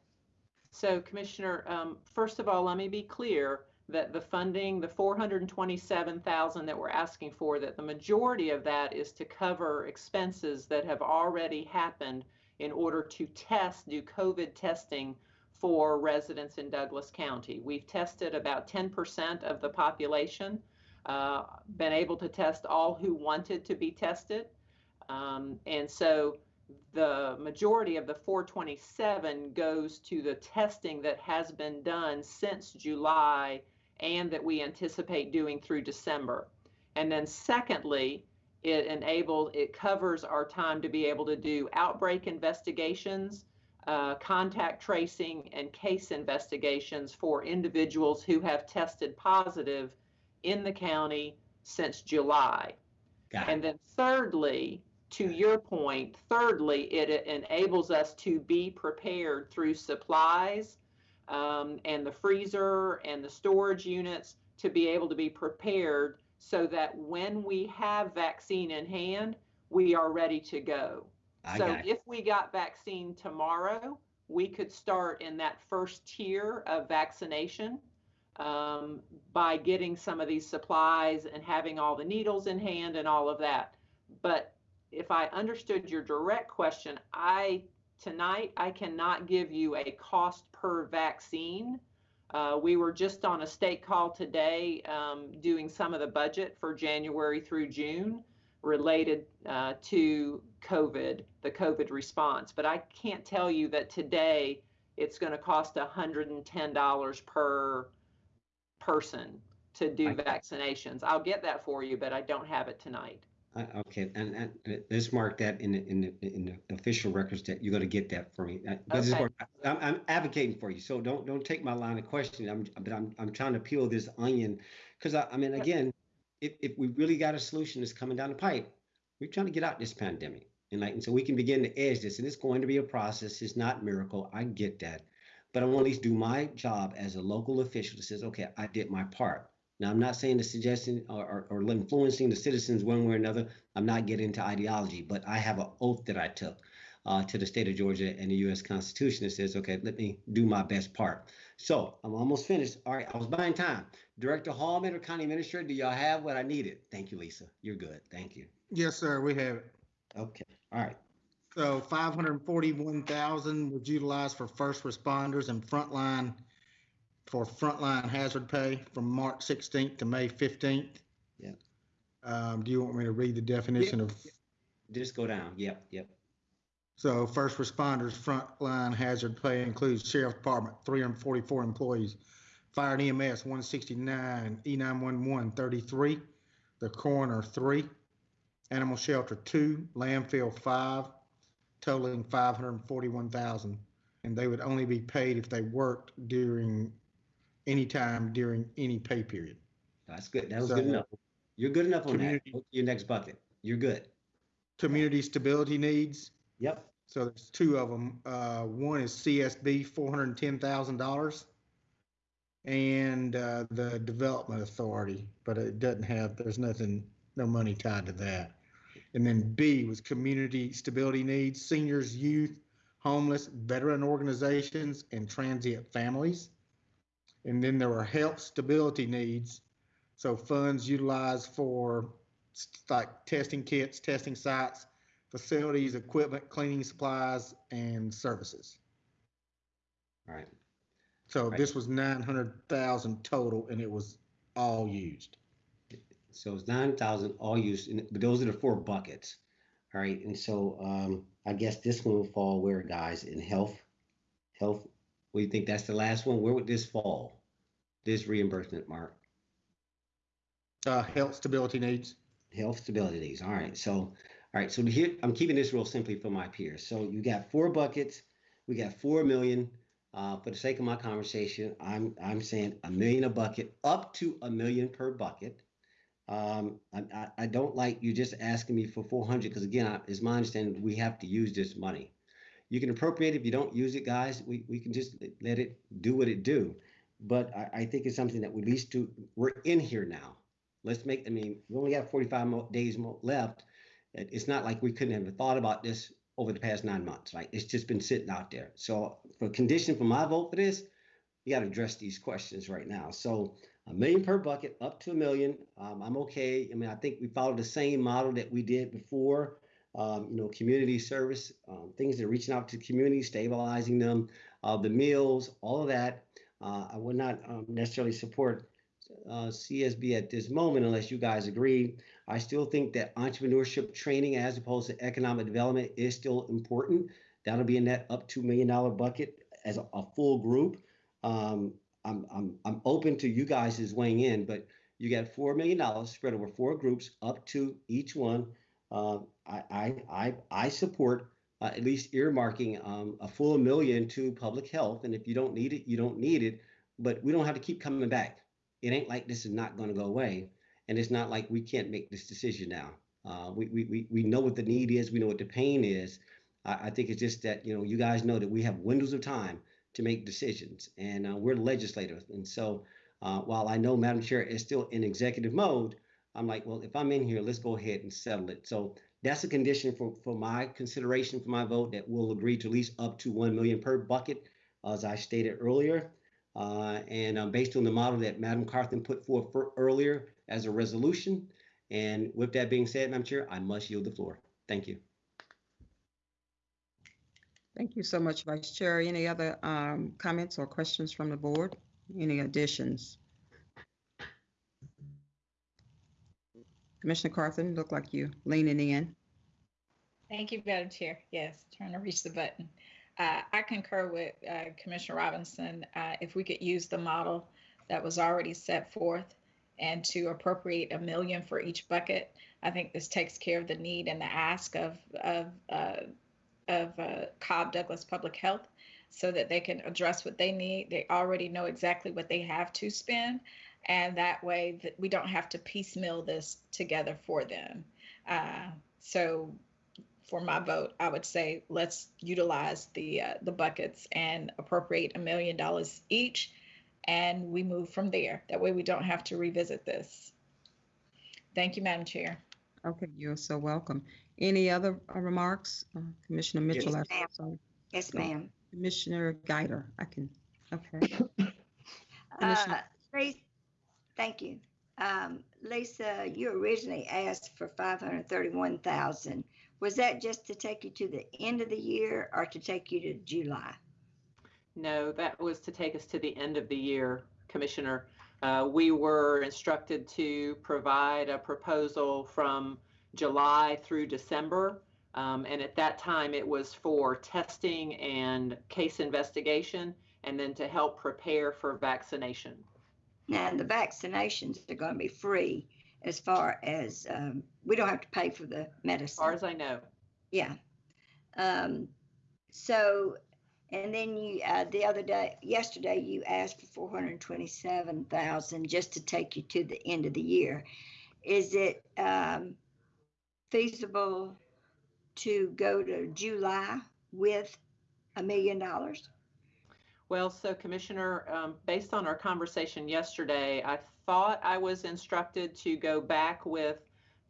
So Commissioner, um, first of all, let me be clear that the funding, the 427,000 that we're asking for, that the majority of that is to cover expenses that have already happened in order to test, do COVID testing for residents in Douglas County. We've tested about 10% of the population, uh, been able to test all who wanted to be tested. Um, and so the majority of the 427 goes to the testing that has been done since July and that we anticipate doing through December. And then secondly, it enables, it covers our time to be able to do outbreak investigations, uh, contact tracing, and case investigations for individuals who have tested positive in the county since July. And then thirdly, to your point, thirdly, it enables us to be prepared through supplies um, and the freezer and the storage units to be able to be prepared so that when we have vaccine in hand, we are ready to go. I so if we got vaccine tomorrow, we could start in that first tier of vaccination um, by getting some of these supplies and having all the needles in hand and all of that. But if I understood your direct question, I tonight I cannot give you a cost per vaccine. Uh, we were just on a state call today um, doing some of the budget for January through June related uh, to COVID, the COVID response. But I can't tell you that today it's going to cost $110 per person to do vaccinations. I'll get that for you, but I don't have it tonight. Uh, okay, and, and let's mark that in the, in the, in the official records that you're going to get that for me. Uh, but is Okay. where I'm, I'm advocating for you, so don't don't take my line of questioning. I'm but I'm I'm trying to peel this onion because I, I mean again, if if we really got a solution that's coming down the pipe, we're trying to get out this pandemic, and like and so we can begin to edge this, and it's going to be a process. It's not miracle. I get that, but I want to at least do my job as a local official that says, okay, I did my part. Now, I'm not saying the suggestion or, or, or influencing the citizens one way or another. I'm not getting into ideology, but I have an oath that I took uh, to the state of Georgia and the U.S. Constitution that says, okay, let me do my best part. So I'm almost finished. All right, I was buying time. Director Hallman or County Administrator, do y'all have what I needed? Thank you, Lisa. You're good. Thank you. Yes, sir, we have it. Okay. All right. So five hundred and forty-one thousand was utilized for first responders and frontline, for frontline hazard pay from March sixteenth to May fifteenth. Yeah. Um, do you want me to read the definition of, Just go down. Yep. Yep. so first responders, frontline hazard pay includes sheriff department, three hundred and forty-four employees, fire and EMS, one sixty-nine, E 911 33, the coroner, three, animal shelter, two, landfill, five, totaling five hundred and forty-one thousand. And they would only be paid if they worked during, any time during any pay period. That's good. That was So- good enough. You're good enough on that. Your next bucket. You're good. Community stability needs, Yep. so there's two of them. Uh, one is CSB, four hundred and ten thousand dollars. And, uh, the Development Authority, but it doesn't have, there's nothing, no money tied to that. And then B was community stability needs, seniors, youth, homeless, veteran organizations, and transient families. And then there were health stability needs, so funds utilized for like testing kits, testing sites, facilities, equipment, cleaning supplies, and services. All right. So Right. this was nine hundred thousand total, and it was all used. So it's nine thousand all used, and but those are the four buckets. All right, and so um, I guess this one will fall where, guys, in health, health. You think? That's the last one. Where would this fall? This reimbursement, Mark. Uh, health stability needs. Health stability needs. All right. So, all right. So here, I'm keeping this real simply for my peers. So you got four buckets. We got four million. Uh, for the sake of my conversation, I'm I'm saying a million a bucket, up to a million per bucket. Um, I, I, I don't like you just asking me for 400 because again, I, it's my understanding we have to use this money. You can appropriate it if you don't use it, guys. We, we can just let it do what it do. But I, I think it's something that we at least do. We're in here now. Let's make. I mean, we only got 45 more days left. It's not like we couldn't have thought about this over the past nine months. Right? It's just been sitting out there. So for condition for my vote for this, you got to address these questions right now. So a million per bucket, up to a million. Um, I'm okay. I mean, I think we followed the same model that we did before. Um, you know, community service, um, things that are reaching out to community, stabilizing them, uh, the meals, all of that. Uh, I would not um, necessarily support uh, CSB at this moment unless you guys agree. I still think that entrepreneurship training as opposed to economic development is still important. That'll be in that up to million dollar bucket as a, a full group. Um, I'm, I'm, I'm open to you guys is weighing in, but you got $4 million spread over four groups, up to each one. Uh, I, I, I, support uh, at least earmarking um, a full million to public health. And if you don't need it, you don't need it. But we don't have to keep coming back. It ain't like this is not going to go away. And it's not like we can't make this decision now. Uh, we, we, we, we know what the need is. We know what the pain is. I, I think it's just that, you know, you guys know that we have windows of time to make decisions and uh, we're legislators. And so uh, while I know Madam Chair is still in executive mode, I'm like, well, if I'm in here, let's go ahead and settle it. So that's a condition for, for my consideration for my vote that we'll agree to at least up to 1 million per bucket, as I stated earlier. Uh, and uh, based on the model that Madam Carthen put forth for earlier as a resolution. And with that being said, Madam Chair, I must yield the floor. Thank you. Thank you so much, Vice Chair. Any other um, comments or questions from the board? Any additions? Commissioner Carthen, look like you leaning in. Thank you, Madam Chair. Yes, trying to reach the button. Uh, I concur with uh, Commissioner Robinson. Uh, if we could use the model that was already set forth and to appropriate a million for each bucket, I think this takes care of the need and the ask of of uh, of uh, Cobb Douglas Public Health, so that they can address what they need. They already know exactly what they have to spend, and that way that we don't have to piecemeal this together for them. Uh, so for my vote, I would say let's utilize the uh, the buckets and appropriate a million dollars each, and we move from there. That way, we don't have to revisit this. Thank you, Madam Chair. Okay, you're so welcome. Any other uh, remarks? Uh, Commissioner Mitchell? Yes, I- ma'am. sorry. Yes, ma'am. Commissioner Guider, I can, okay. Uh, Commissioner- Lisa, thank you. Um, Lisa, you originally asked for five hundred thirty-one thousand. Was that just to take you to the end of the year or to take you to July? No, that was to take us to the end of the year, Commissioner. Uh, we were instructed to provide a proposal from July through December. Um, and at that time, it was for testing and case investigation, and then to help prepare for vaccination. Now, the vaccinations are going to be free as far as, um, we don't have to pay for the medicine. As far as I know, Yeah. Um, so, and then you, uh, the other day, yesterday, you asked for four hundred and twenty-seven thousand just to take you to the end of the year. Is it, um, feasible to go to July with a million dollars? Well, so Commissioner, um, based on our conversation yesterday, I thought I was instructed to go back with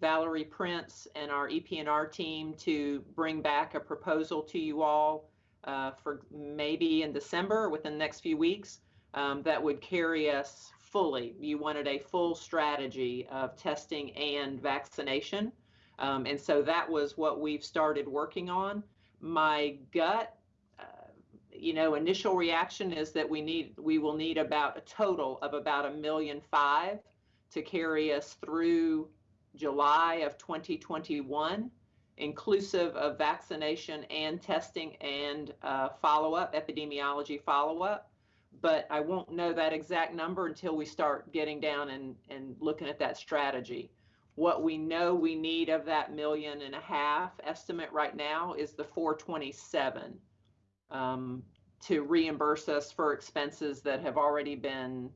Valerie Prince and our EP&R team to bring back a proposal to you all uh, for maybe in December within the next few weeks um, that would carry us fully. You wanted a full strategy of testing and vaccination. Um, and so that was what we've started working on. My gut you know, initial reaction is that we need, we will need about a total of about a million five to carry us through July of 2021, inclusive of vaccination and testing and uh, follow-up, epidemiology follow-up. But I won't know that exact number until we start getting down and, and looking at that strategy. What we know we need of that million and a half estimate right now is the 427 um, to reimburse us for expenses that have already been,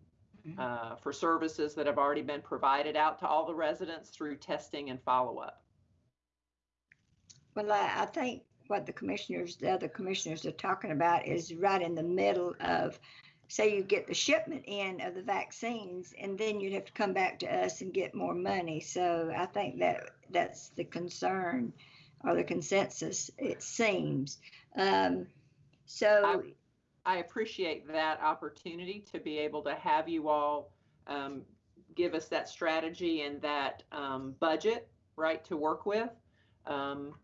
uh, for services that have already been provided out to all the residents through testing and follow-up. Well, I, I think what the commissioners, the other commissioners are talking about is right in the middle of, say you get the shipment in of the vaccines and then you'd have to come back to us and get more money. So I think that that's the concern or the consensus, it seems. Um, so I appreciate that opportunity to be able to have you all um, give us that strategy and that um, budget, right, to work with. Um,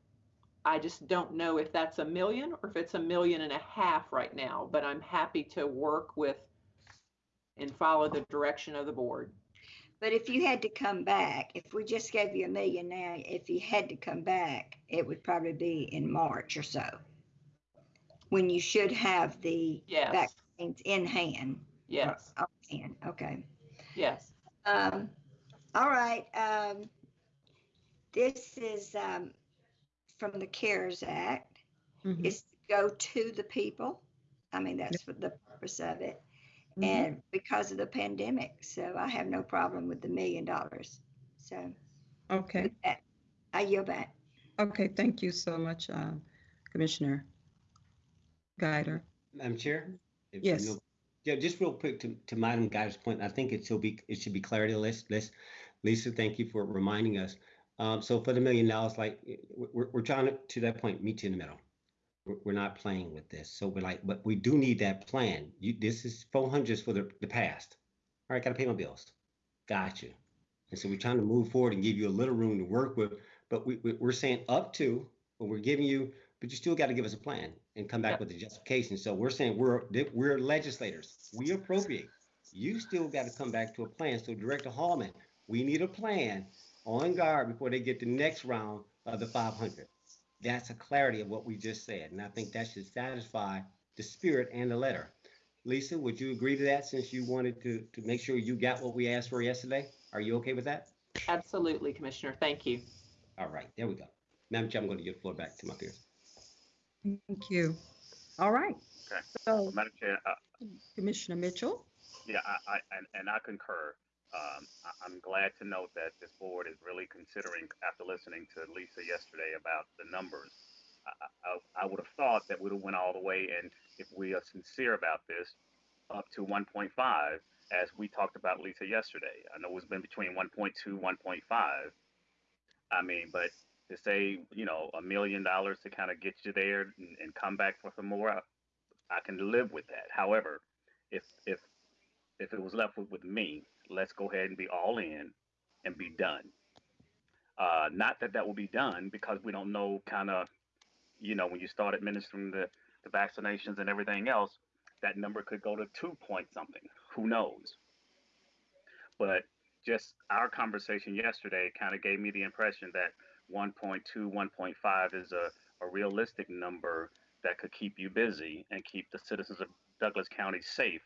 I just don't know if that's a million or if it's a million and a half right now, but I'm happy to work with and follow the direction of the board. But if you had to come back, if we just gave you a million now, if you had to come back, it would probably be in March or so. When you should have the Yes. vaccines in hand. Yes. On hand, okay. Yes. Um, all right, um, this is, um, from the CARES Act. Mhm. It's to go to the people. I mean, that's what the purpose of it. Mhm. And because of the pandemic, so I have no problem with the million dollars. So Okay, with that, I yield back. okay, thank you so much, um, Commissioner Guider. Madam Chair? Yes. Yeah, just real quick to, to Madam Guy's point, I think it should be, it should be clarity. Let's, let's, Lisa, thank you for reminding us. Um, so for the million dollars, like, we're, we're trying to, to that point, meet you in the middle. we're, we're not playing with this. So we're like, but we do need that plan. You, this is 400s for the, the past. All right, got to pay my bills. Got you. And so we're trying to move forward and give you a little room to work with. But we, we, we're saying up to, but we're giving you, but you still got to give us a plan and come back Yep. with a justification. So we're saying we're we're legislators. We appropriate. You still got to come back to a plan. So Director Hallman, we need a plan on guard before they get the next round of the 500. That's a clarity of what we just said, and I think that should satisfy the spirit and the letter. Lisa, would you agree to that since you wanted to to make sure you got what we asked for yesterday? Are you okay with that? Absolutely, Commissioner. Thank you. All right, there we go. Madam Chair, I'm going to give the floor back to my peers. Thank you. All right. Okay. So Madam Chair, uh, Commissioner Mitchell. yeah, I, I, and, and I concur. Um, I, I'm glad to note that this board is really considering, after listening to Lisa yesterday about the numbers. I, I, I would have thought that we'd have went all the way, and if we are sincere about this, up to 1.5, as we talked about Lisa yesterday. I know it's been between 1.2, 1.5. I mean, but to say, you know, a million dollars to kind of get you there and, and come back for some more, I, I can live with that. However, if if if it was left with, with me, let's go ahead and be all in and be done. Uh, not that that will be done because we don't know kind of, you know, when you start administering the, the vaccinations and everything else, that number could go to two point something. Who knows? But just our conversation yesterday kind of gave me the impression that 1.2, 1.5 is a, a realistic number that could keep you busy and keep the citizens of Douglas County safe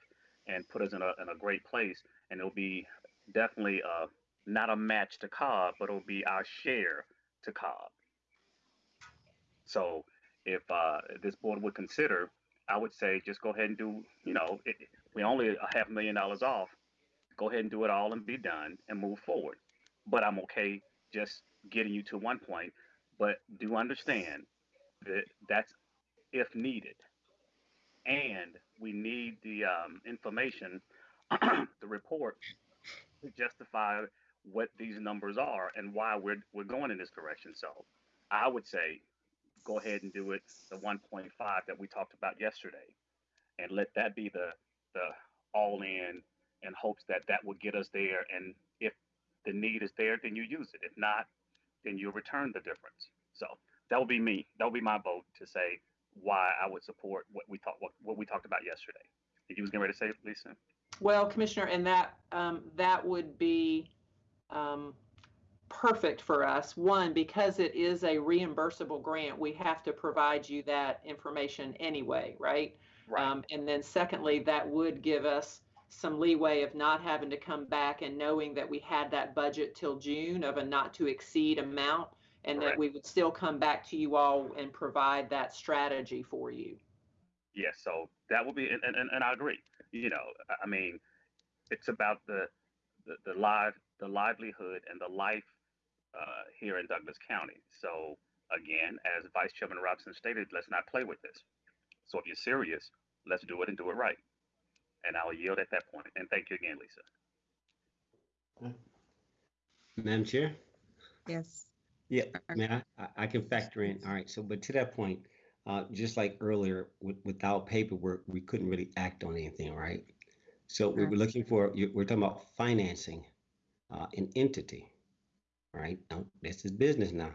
and put us in a, in a great place. And it'll be definitely uh, not a match to Cobb, but it'll be our share to Cobb. So if uh, this board would consider, I would say just go ahead and do, you know, it, we only a half million dollars off. Go ahead and do it all and be done and move forward. But I'm okay just getting you to one point. But do understand that that's if needed. And we need the um, information, the report, to justify what these numbers are and why we're, we're going in this direction. So I would say go ahead and do it the 1.5 that we talked about yesterday and let that be the, the all in in hopes that that will get us there. And if the need is there, then you use it. If not, then you'll return the difference. So that would be me. That would be my vote to say why I would support what we talked what, what we talked about yesterday. Did you was getting ready to say, Lisa? Well, Commissioner, and that um, that would be um, perfect for us. One, because it is a reimbursable grant, we have to provide you that information anyway, right? Right. Um, and then secondly, that would give us some leeway of not having to come back and knowing that we had that budget till June of a not to exceed amount and that we would still come back to you all and provide that strategy for you. Yes, so that would be, and, and, and I agree. You know, I- mean, it's about the, the, the live, the livelihood and the life uh, here in Douglas County. So again, as Vice Chairman Robinson stated, let's not play with this. So if you're serious, let's do it and do it right. And I'll yield at that point. And thank you again, Lisa. Madam Chair? Yes. Yeah, man, I, I- I can factor in. All right, so but to that point, uh, just like earlier, with, without paperwork, we couldn't really act on anything, right? So we were looking for, we're talking about financing uh, an entity, right? Now, this is business now.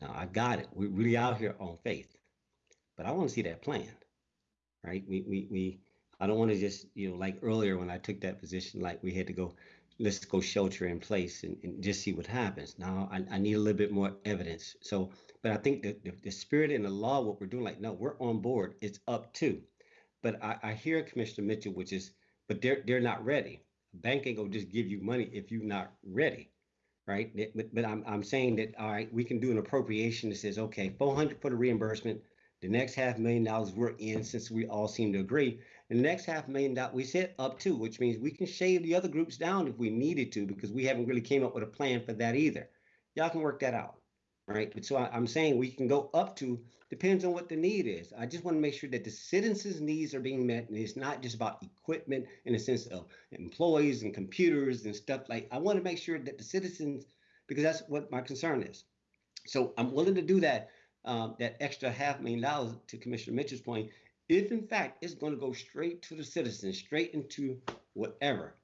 Now, I got it. We're really out here on faith, but I want to see that plan, right? We, we, we, I don't want to just, you know, like earlier when I took that position, like we had to go, let's go shelter in place and, and just see what happens. Now, I, I need a little bit more evidence. So, but I think that the, the spirit and the law, what we're doing, like, no, we're on board. It's up to. But I, I hear Commissioner Mitchell, which is, but they're they're not ready. A bank ain't gonna just give you money if you're not ready, right? But, but I'm I'm saying that all right, we can do an appropriation that says okay, 400 for the reimbursement. The next half million dollars we're in since we all seem to agree. The next half million dollars we said up to, which means we can shave the other groups down if we needed to because we haven't really came up with a plan for that either. Y'all can work that out, right? But so I, I'm saying we can go up to depends on what the need is. I just want to make sure that the citizens' needs are being met, and it's not just about equipment in the sense of employees and computers and stuff like. I want to make sure that the citizens, because that's what my concern is. So I'm willing to do that, um, that extra half million dollars to Commissioner Mitchell's point, if in fact it's going to go straight to the citizens, straight into whatever,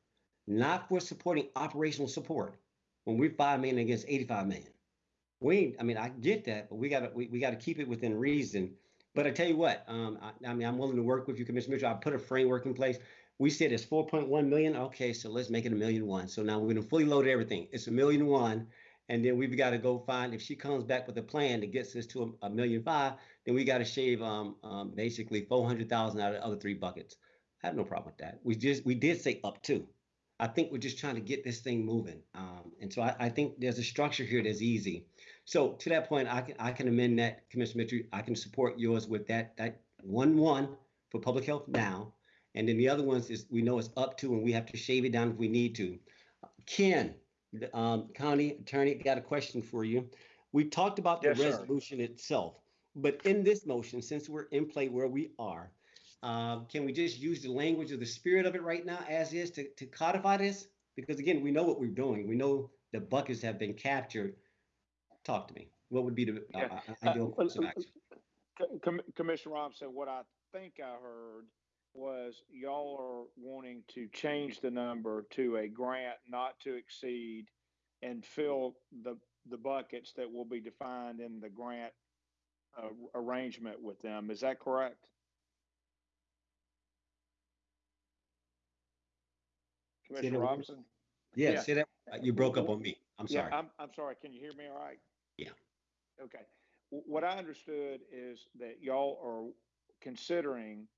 not for supporting operational support, when we're five million against 85 million. We, I mean, I get that, but we gotta, we, we gotta keep it within reason. But I tell you what, um, I, I mean, I'm willing to work with you, Commissioner Mitchell. I put a framework in place. We said it's 4.1 million. Okay, so let's make it a million one. So now we're gonna fully load everything. It's a million one. And then we've got to go find, if she comes back with a plan that gets us to a, a million five, then we got to shave, um, um, basically 400,000 out of the other three buckets. I have no problem with that. We just, we did say up to. I think we're just trying to get this thing moving. Um, and so I, I think there's a structure here that's easy. So to that point, I can, I can amend that, Commissioner Mitchell. I can support yours with that, that one, one for public health now. And then the other ones is, we know it's up to, and we have to shave it down if we need to. Ken, the, um, county attorney, got a question for you. We talked about the Yes, sir. resolution itself, but in this motion, since we're in play where we are, uh, can we just use the language of the spirit of it right now as is to, to codify this? Because again, we know what we're doing. We know the buckets have been captured. Talk to me. What would be the uh, Yeah. uh, ideal course of Uh, action? Co- Com- Commissioner Robinson, what I think I heard was y'all are wanting to change the number to a grant not to exceed and fill the, the buckets that will be defined in the grant uh, arrangement with them. Is that correct? Commissioner Robinson? Yeah, yeah. say that. You broke up on me. I'm Yeah, sorry. I'm, I'm sorry. Can you hear me all right? Yeah. Okay. W- What I understood is that y'all are considering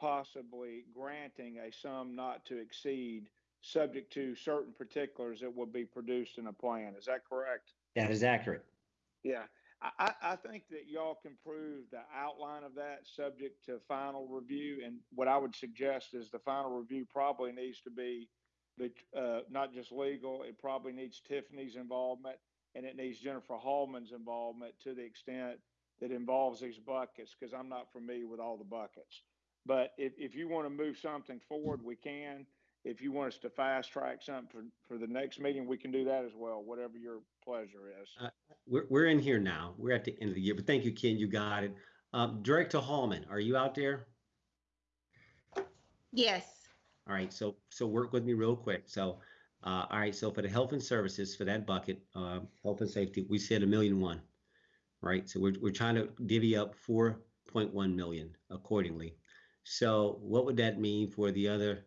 possibly granting a sum not to exceed, subject to certain particulars that will be produced in a plan. Is that correct? That is accurate. Yeah. I, I, I think that y'all can prove the outline of that subject to final review. And what I would suggest is the final review probably needs to be, uh, not just legal, it probably needs Tiffany's involvement and it needs Jennifer Hallman's involvement to the extent that involves these buckets, because I'm not familiar with all the buckets. But if, if you want to move something forward, we can. If you want us to fast track something for, for the next meeting, we can do that as well, whatever your pleasure is. Uh, We're, we're in here now. We're at the end of the year, but thank you, Ken. You got it. Um, Director Hallman, are you out there? Yes. All right, so, so work with me real quick. So, uh, all right, so for the health and services, for that bucket, uh, health and safety, we said a million one. Right, so we're, we're trying to divvy up four point one million accordingly. So what would that mean for the other,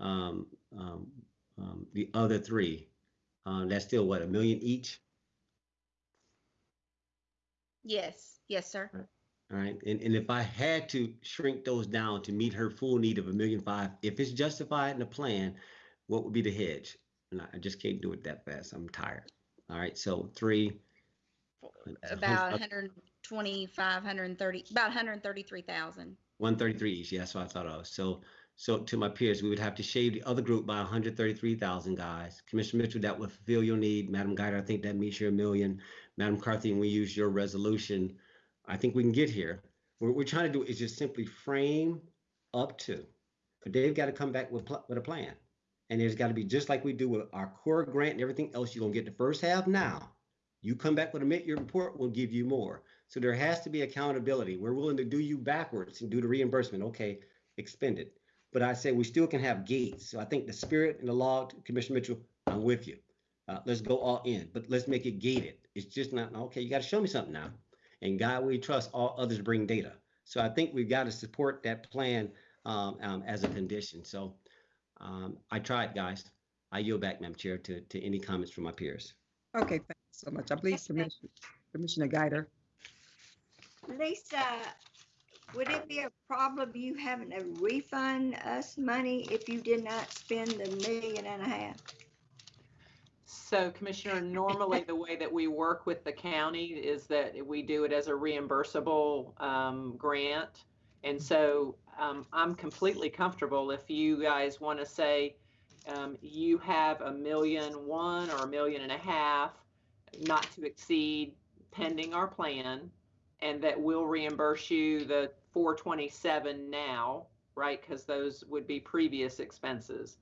um, um, um, the other three? Uh, that's still what, a million each? Yes. Yes, sir. All right, and, and if I had to shrink those down to meet her full need of a million five, if it's justified in the plan, what would be the hedge? And I, I just can't do it that fast. I'm tired. All right, so three. About 125, 130, about 133,000. One thirty-three each. Yeah, that's what I thought of. So, so to my peers, we would have to shave the other group by one hundred thirty-three thousand guys. Commissioner Mitchell, that would fulfill your need. Madam Guider, I think that meets your million. Madam McCarthy, and we use your resolution. I think we can get here. What we're trying to do is just simply frame up to, but they've got to come back with with a plan, and there's got to be just like we do with our core grant and everything else. You're gonna get the first half now. You come back with a mid-year report, we'll give you more. So there has to be accountability. We're willing to do you backwards and do the reimbursement. Okay, expend it. But I say we still can have gates. So I think the spirit and the law, Commissioner Mitchell, I'm with you. Uh, let's go all in, but let's make it gated. It's just not okay. You got to show me something now. And God, we trust all others bring data. So I think we've got to support that plan um, um, as a condition. So um, I tried, guys. I yield back, Madam Chair, to, to any comments from my peers. Okay, thanks so much. I believe Commissioner, Commissioner Guider. Lisa, would it be a problem you having to refund us money if you did not spend the million and a half? So Commissioner, normally the way that we work with the county is that we do it as a reimbursable um, grant. And so um, I'm completely comfortable if you guys want to say um, you have a million one or a million and a half, not to exceed pending our plan, and that we'll reimburse you the 427 now, right? Because those would be previous expenses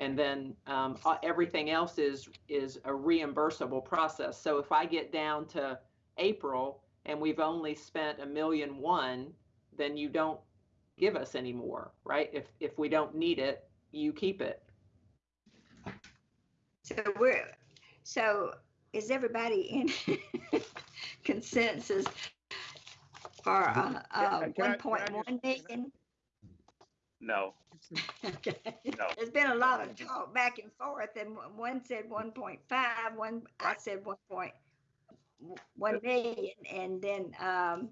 and then um, uh, everything else is is a reimbursable process. So if I get down to April and we've only spent a million one, then you don't give us any more, right? If, if we don't need it, you keep it. So we're, so is everybody in consensus for uh, uh, Can I- can I one just- one million? No, Okay. No. There's been a lot of talk back and forth, and one- one said one point five, one, I said one point one million, and then, um,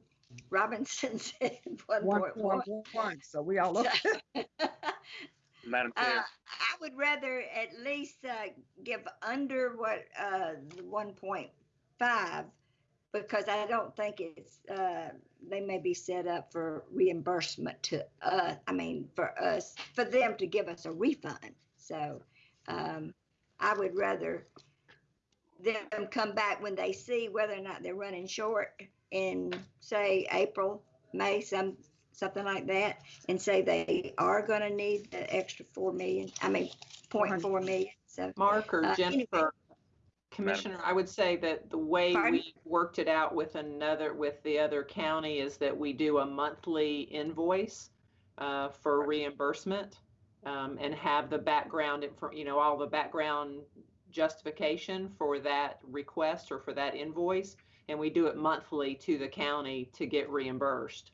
Robinson said one One point point one. one, so we all look. Madam Uh, Chair, I would rather at least uh, give under what uh, the 1.5 because I don't think it's uh, they may be set up for reimbursement to uh, I mean for us for them to give us a refund. So um, I would rather them come back when they see whether or not they're running short in say April, May, some something like that, and say they are going to need the extra four million. I mean, point four million. So Mark or Uh, anyway. Jennifer, Commissioner, I would say that the way Pardon? we worked it out with another, with the other county is that we do a monthly invoice uh, for reimbursement um, and have the background, info- you know, all the background justification for that request or for that invoice. And we do it monthly to the county to get reimbursed.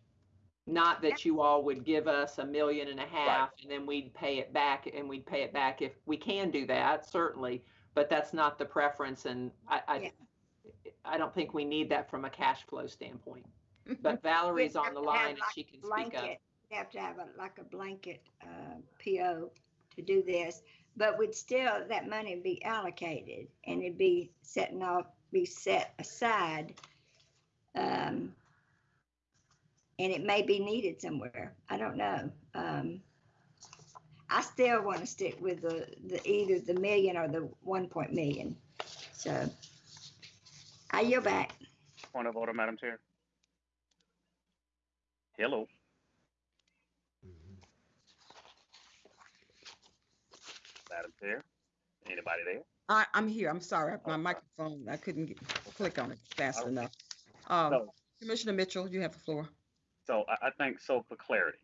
Not that you all would give us a million and a half and then we'd pay it back and we'd pay it back if we can do that, certainly. But that's not the preference and I, I, I don't think we need that from a cash flow standpoint. But Valerie's on the line and she can speak up. blanket. We have to have a, like a blanket uh, PO to do this, but would still, that money be allocated and it'd be setting off, be set aside. Um, and it may be needed somewhere. I don't know. Um, I still want to stick with the, the either the million or the one point million. So I yield back. point of order, Madam Chair. Hello. Madam Chair, anybody there? I, I'm here. I'm sorry. My microphone, I couldn't get, click on it fast Okay. enough. Um, So, Commissioner Mitchell, you have the floor. so I, I think, so for clarity,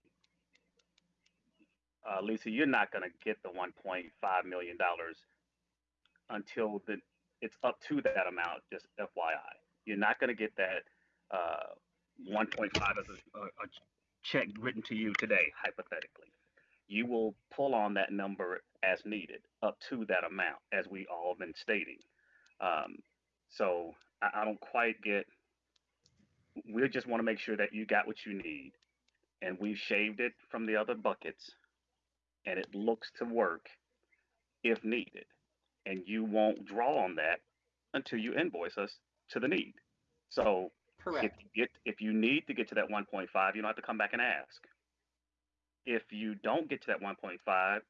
uh, Lisa, you're not gonna get the one point five million dollars until the, it's up to that amount, just FYI. You're not gonna get that, uh, one point five as a, a, a check written to you today, hypothetically. You will pull on that number as needed, up to that amount, as we all been stating. Um, so I, I don't quite get, we just want to make sure that you got what you need. And we've shaved it from the other buckets and it looks to work if needed. And you won't draw on that until you invoice us to the need. So if Correct. you get if you need to get to that 1.5, you don't have to come back and ask. If you don't get to that 1.5,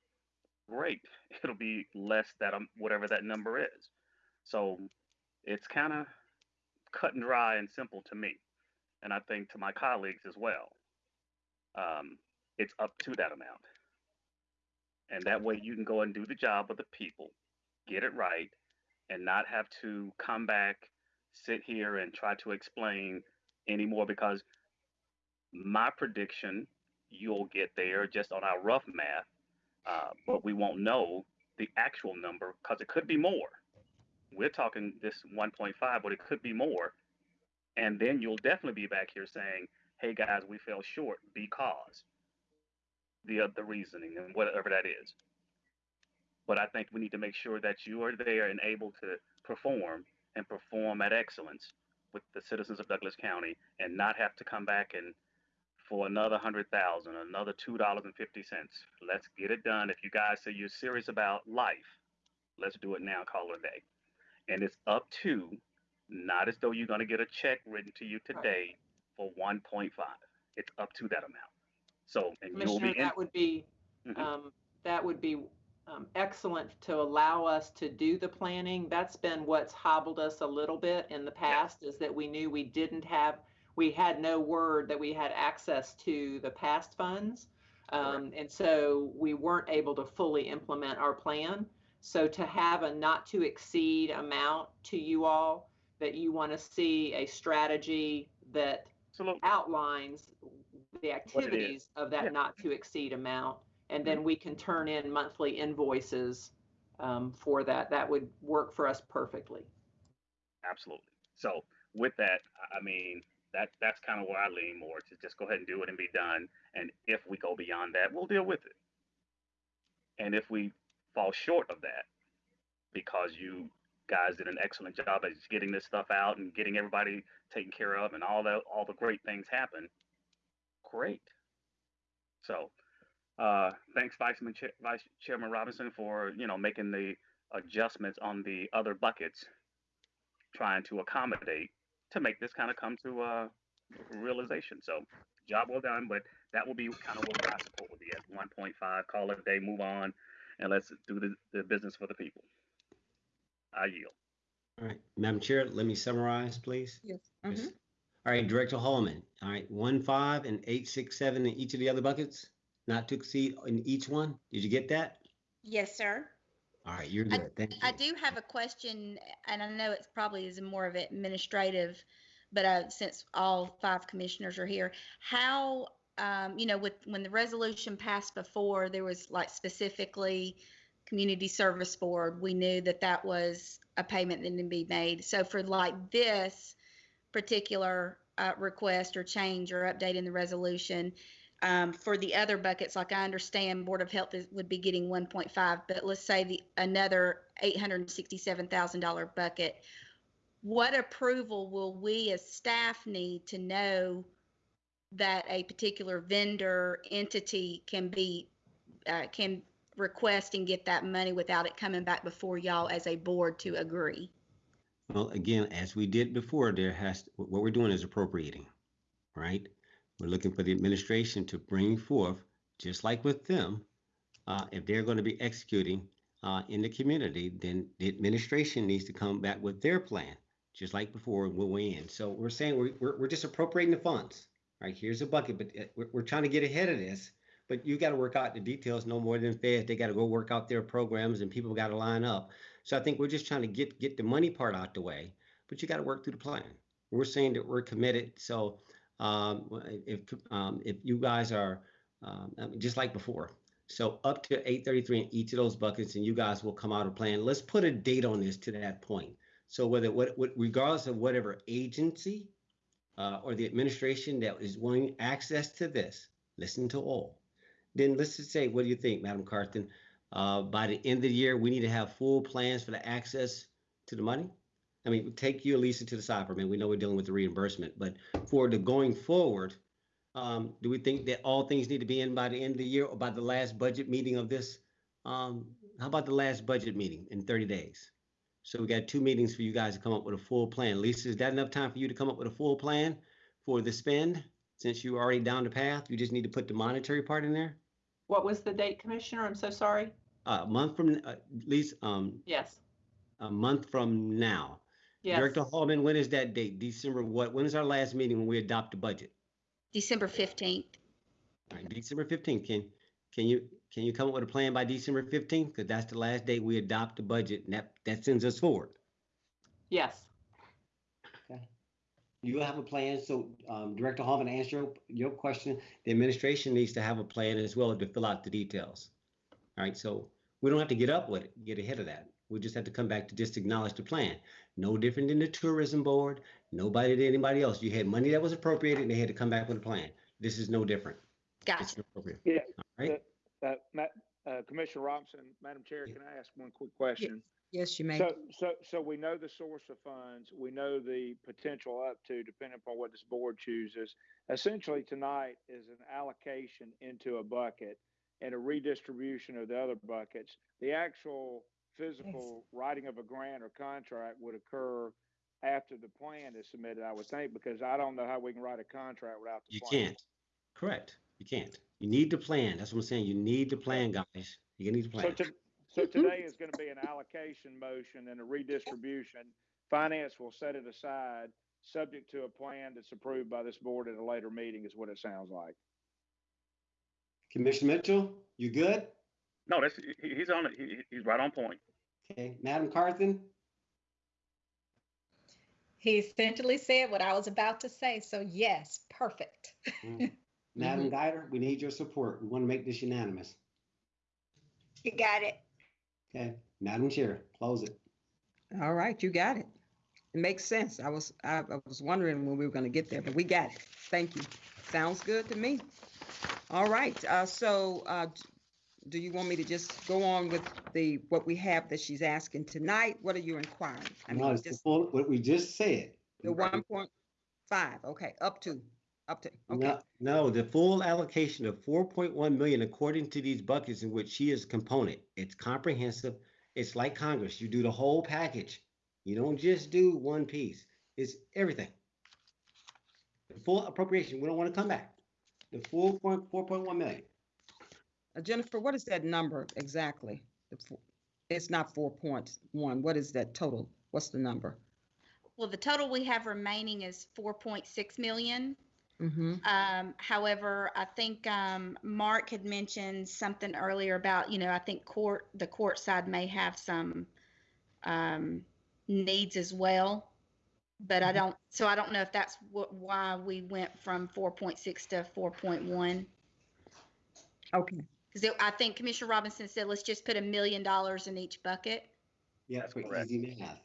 great. It'll be less that um, whatever that number is. So it's kind of cut and dry and simple to me, and I think to my colleagues as well. Um, it's up to that amount, and that way you can go and do the job of the people, get it right, and not have to come back, sit here and try to explain anymore because my prediction you'll get there just on our rough math, uh, but we won't know the actual number because it could be more. We're talking this 1.5, but it could be more. And then you'll definitely be back here saying, hey guys, we fell short because the, uh, the reasoning and whatever that is. But I think we need to make sure that you are there and able to perform and perform at excellence with the citizens of Douglas County and not have to come back and for another hundred thousand, another two dollars and fifty cents. Let's get it done. If you guys say you're serious about life, let's do it now. Call it a day. And it's up to, not as though you're going to get a check written to you today for 1.5. It's up to that amount. So, Commissioner, that would be, Mhm. um, that would be um, excellent to allow us to do the planning. That's been what's hobbled us a little bit in the past, is that we knew we didn't have, we had no word that we had access to the past funds. Um, and so we weren't able to fully implement our plan. So to have a not to exceed amount to you all that you want to see a strategy that outlines the activities of that Yeah. not to exceed amount. And then we can turn in monthly invoices um, for that. That would work for us perfectly. Absolutely. So with that, I- I mean, that that's kind of where I lean more to just go ahead and do it and be done. And if we go beyond that, we'll deal with it. And if we fall short of that, because you guys did an excellent job at getting this stuff out and getting everybody taken care of and all the all the great things happen, great. So uh, thanks, Vice, Chair, Vice Chairman Robinson, for you know making the adjustments on the other buckets, trying to accommodate to make this kind of come to uh, realization. So job well done, but that will be kind of what my support would be at 1.5. Call it a day, move on, and let's do the, the business for the people. I yield. All right, Madam Chair, let me summarize, please. Yes. Yes. All right, Director Hallman. All right, one, five, and eight, six, seven in each of the other buckets, not to exceed in each one. Did you get that? Yes, sir. All right, you're I- good. Thank you. I do have a question, and I know it's probably is more of an administrative, but uh, since all five commissioners are here, how, um, you know, with, when the resolution passed before, there was like specifically Community Service Board, we knew that that was a payment that needed to be made. So for like this particular uh, request or change or update in the resolution, um, for the other buckets, like I understand Board of Health is, would be getting 1.5, but let's say the another $867,000 bucket. What approval will we as staff need to know that a particular vendor entity can be uh, can request and get that money without it coming back before y'all as a board to agree? Well, again, as we did before, there has, what we're doing is appropriating, right? We're looking for the administration to bring forth, just like with them, uh, if they're going to be executing uh, in the community, then the administration needs to come back with their plan, just like before, we'll in. So we're saying we're, we're, we're just appropriating the funds, right? Here's a bucket, but uh, we're, we're trying to get ahead of this. But you got to work out the details no more than feds. They got to go work out their programs and people got to line up. So I think we're just trying to get get the money part out the way, but you got to work through the plan. We're saying that we're committed. So um, if um, if you guys are um, just like before, so up to 833 in each of those buckets, and you guys will come out a plan. Let's put a date on this to that point. So whether what, what regardless of whatever agency uh, or the administration that is wanting access to this, listen to all. Then let's just say, what do you think, Madam Carthen? Uh, by the end of the year, we need to have full plans for the access to the money. I mean, take you, Lisa, to the side for a minute. We know we're dealing with the reimbursement, but for the going forward, um, do we think that all things need to be in by the end of the year or by the last budget meeting of this? Um, how about the last budget meeting in 30 days? So we got two meetings for you guys to come up with a full plan. Lisa, is that enough time for you to come up with a full plan for the spend? Since you're already down the path, you just need to put the monetary part in there? What was the date, Commissioner? I'm so sorry. A month from, uh, at least, um, Yes. a month from now. Yes. Director Hallman, when is that date? December what? When is our last meeting when we adopt the budget? December 15th. All right, December fifteenth. Can, can you, can you come up with a plan by December fifteenth? Because that's the last day we adopt the budget and that, that sends us forward. Yes. You have a plan, so, um, Director Hallman, to answer your, your question, the administration needs to have a plan as well to fill out the details. All right, so we don't have to get up with it, get ahead of that. We just have to come back to just acknowledge the plan. No different than the tourism board, nobody than anybody else. You had money that was appropriated and they had to come back with a plan. This is no different. Gotcha. It's appropriate. Yeah. All right. Uh, Ma- uh, Commissioner Robinson, Madam Chair, can I ask one quick question? Yes, you may. So, so, so we know the source of funds, we know the potential up to, depending upon what this board chooses. Essentially, tonight is an allocation into a bucket and a redistribution of the other buckets. The actual physical writing of a grant or contract would occur after the plan is submitted, I would think, because I don't know how we can write a contract without the You plan. can't. Correct. You can't. You need the plan. That's what I'm saying. You need the plan, guys. You need the So, plan. to, so today is going to be an allocation motion and a redistribution. Finance will set it aside, subject to a plan that's approved by this board at a later meeting, is what it sounds like. Commissioner Mitchell, you good? No, that's he, he's on it. He, he's right on point. Okay, Madam Carthen? He essentially said what I was about to say. So yes, perfect. Mm. Madam Guider, we need your support. We want to make this unanimous. You got it. Okay, Madam Chair, close it. All right, you got it. It makes sense. I was, I, I was wondering when we were gonna get there, but we got it. Thank you. Sounds good to me. All right, uh, so, uh, do you want me to just go on with the, what we have that she's asking tonight? What are you inquiring? I No, mean, it's just full, what we just said. the one point five, okay, up to, up to, okay. No, no, the full allocation of four point one million according to these buckets in which she is a component. It's comprehensive. It's like Congress. You do the whole package. You don't just do one piece. It's everything. The full appropriation. We don't want to come back. The full point, four point one million. Uh, Jennifer, what is that number exactly? The fo- It's not four point one. What is that total? What's the number? Well, the total we have remaining is 4.6 million. Mm-hmm. Um, however, I think um, Mark had mentioned something earlier about, you know, I think court, the court side may have some um, needs as well. But I mm-hmm. don't, so I don't know if that's what, why we went from 4.6 to 4.1. Okay, Because I think Commissioner Robinson said, let's just put a million dollars in each bucket Yeah, for correct. easy math.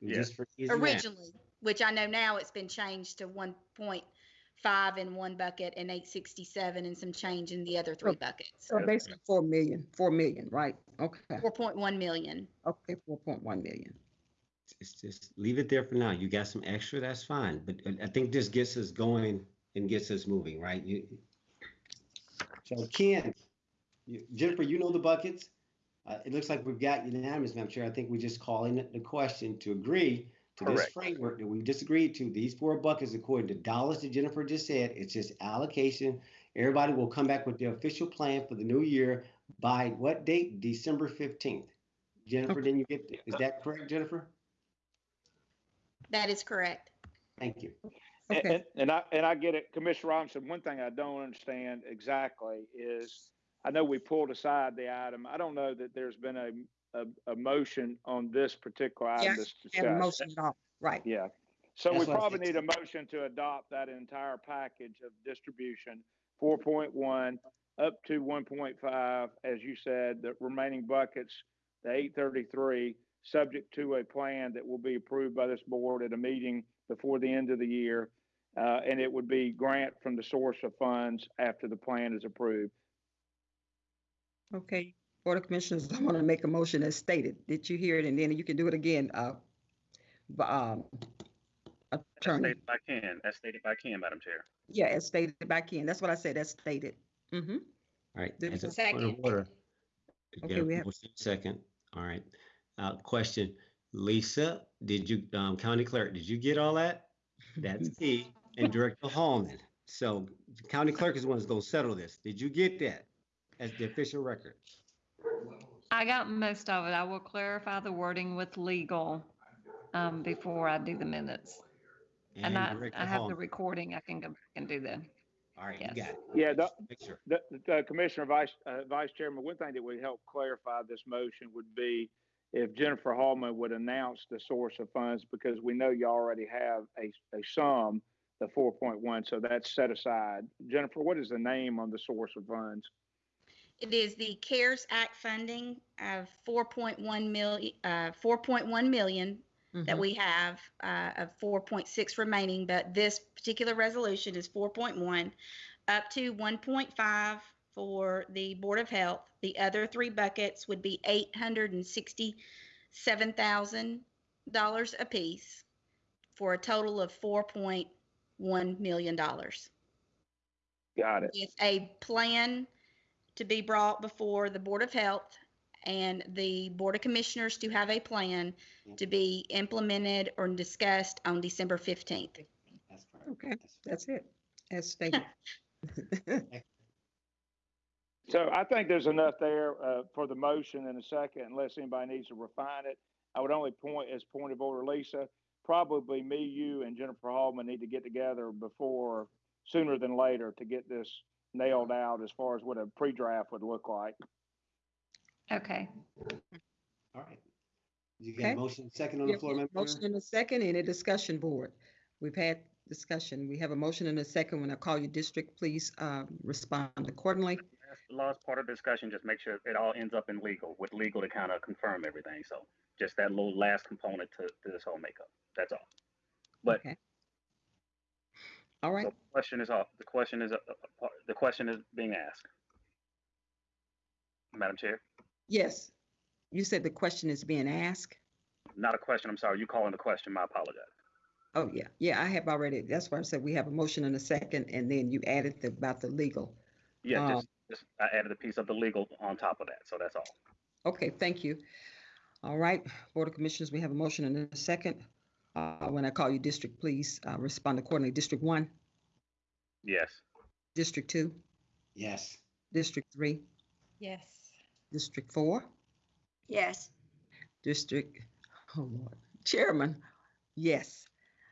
Yeah. Just for easy math. originally, which I know now it's been changed to 1.5 in one bucket and 867 and some change in the other three oh, buckets. so basically four million, four million, right? Okay, 4.1 million. okay, four point one million. It's just leave it there for now. You got some extra, that's fine. But I- I think this gets us going and gets us moving, right? You. So Ken, you- Jennifer, you know the buckets. Uh, it looks like we've got unanimous, Madam Chair. I think we're just calling it the question to agree to this framework that we disagreed to. These four buckets, according to dollars that Jennifer just said, it's just allocation. Everybody will come back with the official plan for the new year by what date? December fifteenth. Jennifer, then you get, is that correct, Jennifer? That is correct. Thank you. And- Okay. And, and I, and I get it, Commissioner Robinson, one thing I don't understand exactly is, I know we pulled aside the item. I don't know that there's been a, a, a motion on this particular item Yes, that's And discussed. motion off, right. Yeah. So we That's what I probably need a motion to adopt that entire package of distribution, four point one up to one point five, as you said, the remaining buckets, the eight thirty-three, subject to a plan that will be approved by this board at a meeting before the end of the year. Uh, and it would be grant from the source of funds after the plan is approved. Okay, Board of Commissioners, I want to make a motion as stated. Did you hear it? And then you can do it again, uh, b- um, As attorney. stated by Ken, as stated by Ken, Madam Chair. Yeah, as stated by Ken. That's what I said, as stated. Mm-hmm. All right, Did as a we- point of Second. order. Okay, we have- motion Second, all right. Uh, question, Lisa, did you, um, County Clerk, did you get all that? That's key, and Director Hallman. So the County Clerk is the one that's gonna settle this. Did you get that as the official record? I got most of it. I will clarify the wording with legal um, before I do the minutes. And I, I have the recording. I can go back and do that. All right, you yes. got it. Yeah, the, sure. The, the Commissioner Vice, uh, Vice Chairman, one thing that would help clarify this motion would be if Jennifer Hallman would announce the source of funds, because we know you already have a, a sum, the four point one, so that's set aside. Jennifer, what is the name on the source of funds? It is the CARES Act funding of 4.1 million, uh, 4.1 million that Mhm. we have, uh, of 4.6 remaining, but this particular resolution is 4.1 up to 1.5 for the Board of Health. The other three buckets would be $867,000 apiece for a total of $4.1 million Got it. with a plan to be brought before the Board of Health and the Board of Commissioners to have a plan to be implemented or discussed on December 15th. That's correct. Okay, that's it, as stated. So I think there's enough there, uh, for the motion in a second, unless anybody needs to refine it. I would only point, as point of order, Lisa, probably me, you, and Jennifer Hallman need to get together before, sooner than later, to get this nailed out as far as what a pre-draft would look like. Okay. All right. You got Okay. a motion second on We the have floor, a Madam Motion Chair? and a second, any discussion, board? We've had discussion. We have a motion and a second. When I call your district, please uh, respond accordingly. Last- part of the discussion, just make sure it all ends up in legal, with legal to kind of confirm everything. So just that little last component to, to this whole makeup. That's all. But Okay. All right, so the question is off. The question is, uh, uh, the question is being asked. Madam Chair, yes. You said the question is being asked? not a question. I'm sorry. You calling the question. My apologize. Oh, yeah, yeah, I have already, that's why I said we have a motion and a second, and then you added the- about the legal. Yeah, Um, just, just I added a piece of the legal on top of that. So that's all. Okay, thank you. All right, Board of Commissioners, we have a motion and a second. Uh, When I call you district, please uh, respond accordingly. District one, Yes. District two, Yes. District three, Yes. District four, Yes. District, oh Lord, Chairman, yes.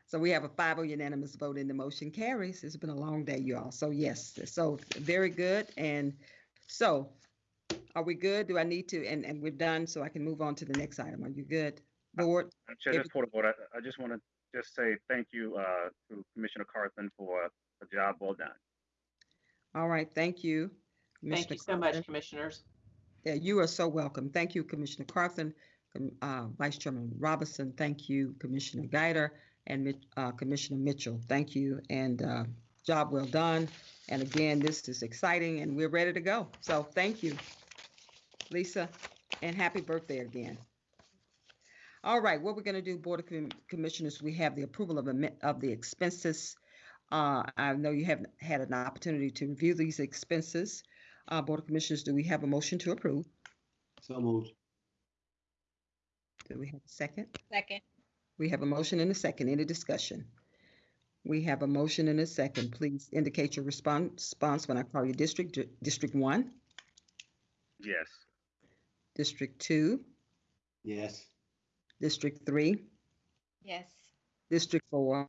So we have a 5-0 unanimous vote and the motion carries. It's been a long day, you all. So yes, so very good. And so are we good? Do I need to, and, and we're done, so I can move on to the next item. Are you good? Board? Madam Chair, just for the board, I, I just want to just say thank you uh, to Commissioner Carthen for a job well done. All right, thank you. Thank you so much, commissioners. Yeah, you are so welcome. Thank you, Commissioner Carthen, uh, Vice Chairman Robinson. Thank you, Commissioner Guider, and uh, Commissioner Mitchell. Thank you, and uh, job well done. And again, this is exciting, and we're ready to go. So thank you, Lisa, and happy birthday again. All right, what we're going to do, Board of Com- Commissioners, we have the approval of, of the expenses. Uh, I know you haven't had an opportunity to review these expenses. Uh, Board of Commissioners, do we have a motion to approve? So moved. Do we have a second? Second. We have a motion and a second. Any discussion? We have a motion and a second. Please indicate your response response when I call your district. Di- District one, Yes. District two, Yes. District three, Yes. District four.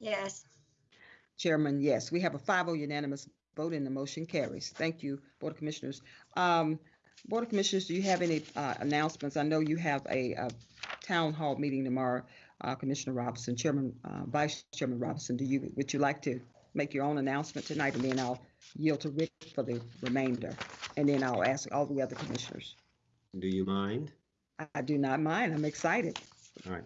Yes. Chairman, yes. We have a 5-0 unanimous vote and the motion carries. Thank you, Board of Commissioners. Um, Board of Commissioners, do you have any uh, announcements? I know you have a uh, town hall meeting tomorrow. Uh, Commissioner Robinson, Chairman, uh, Vice Chairman Robinson, do you, would you like to make your own announcement tonight? And then I'll yield to Rick for the remainder. And then I'll ask all the other commissioners. Do you mind? I- do not mind. I'm excited. All right.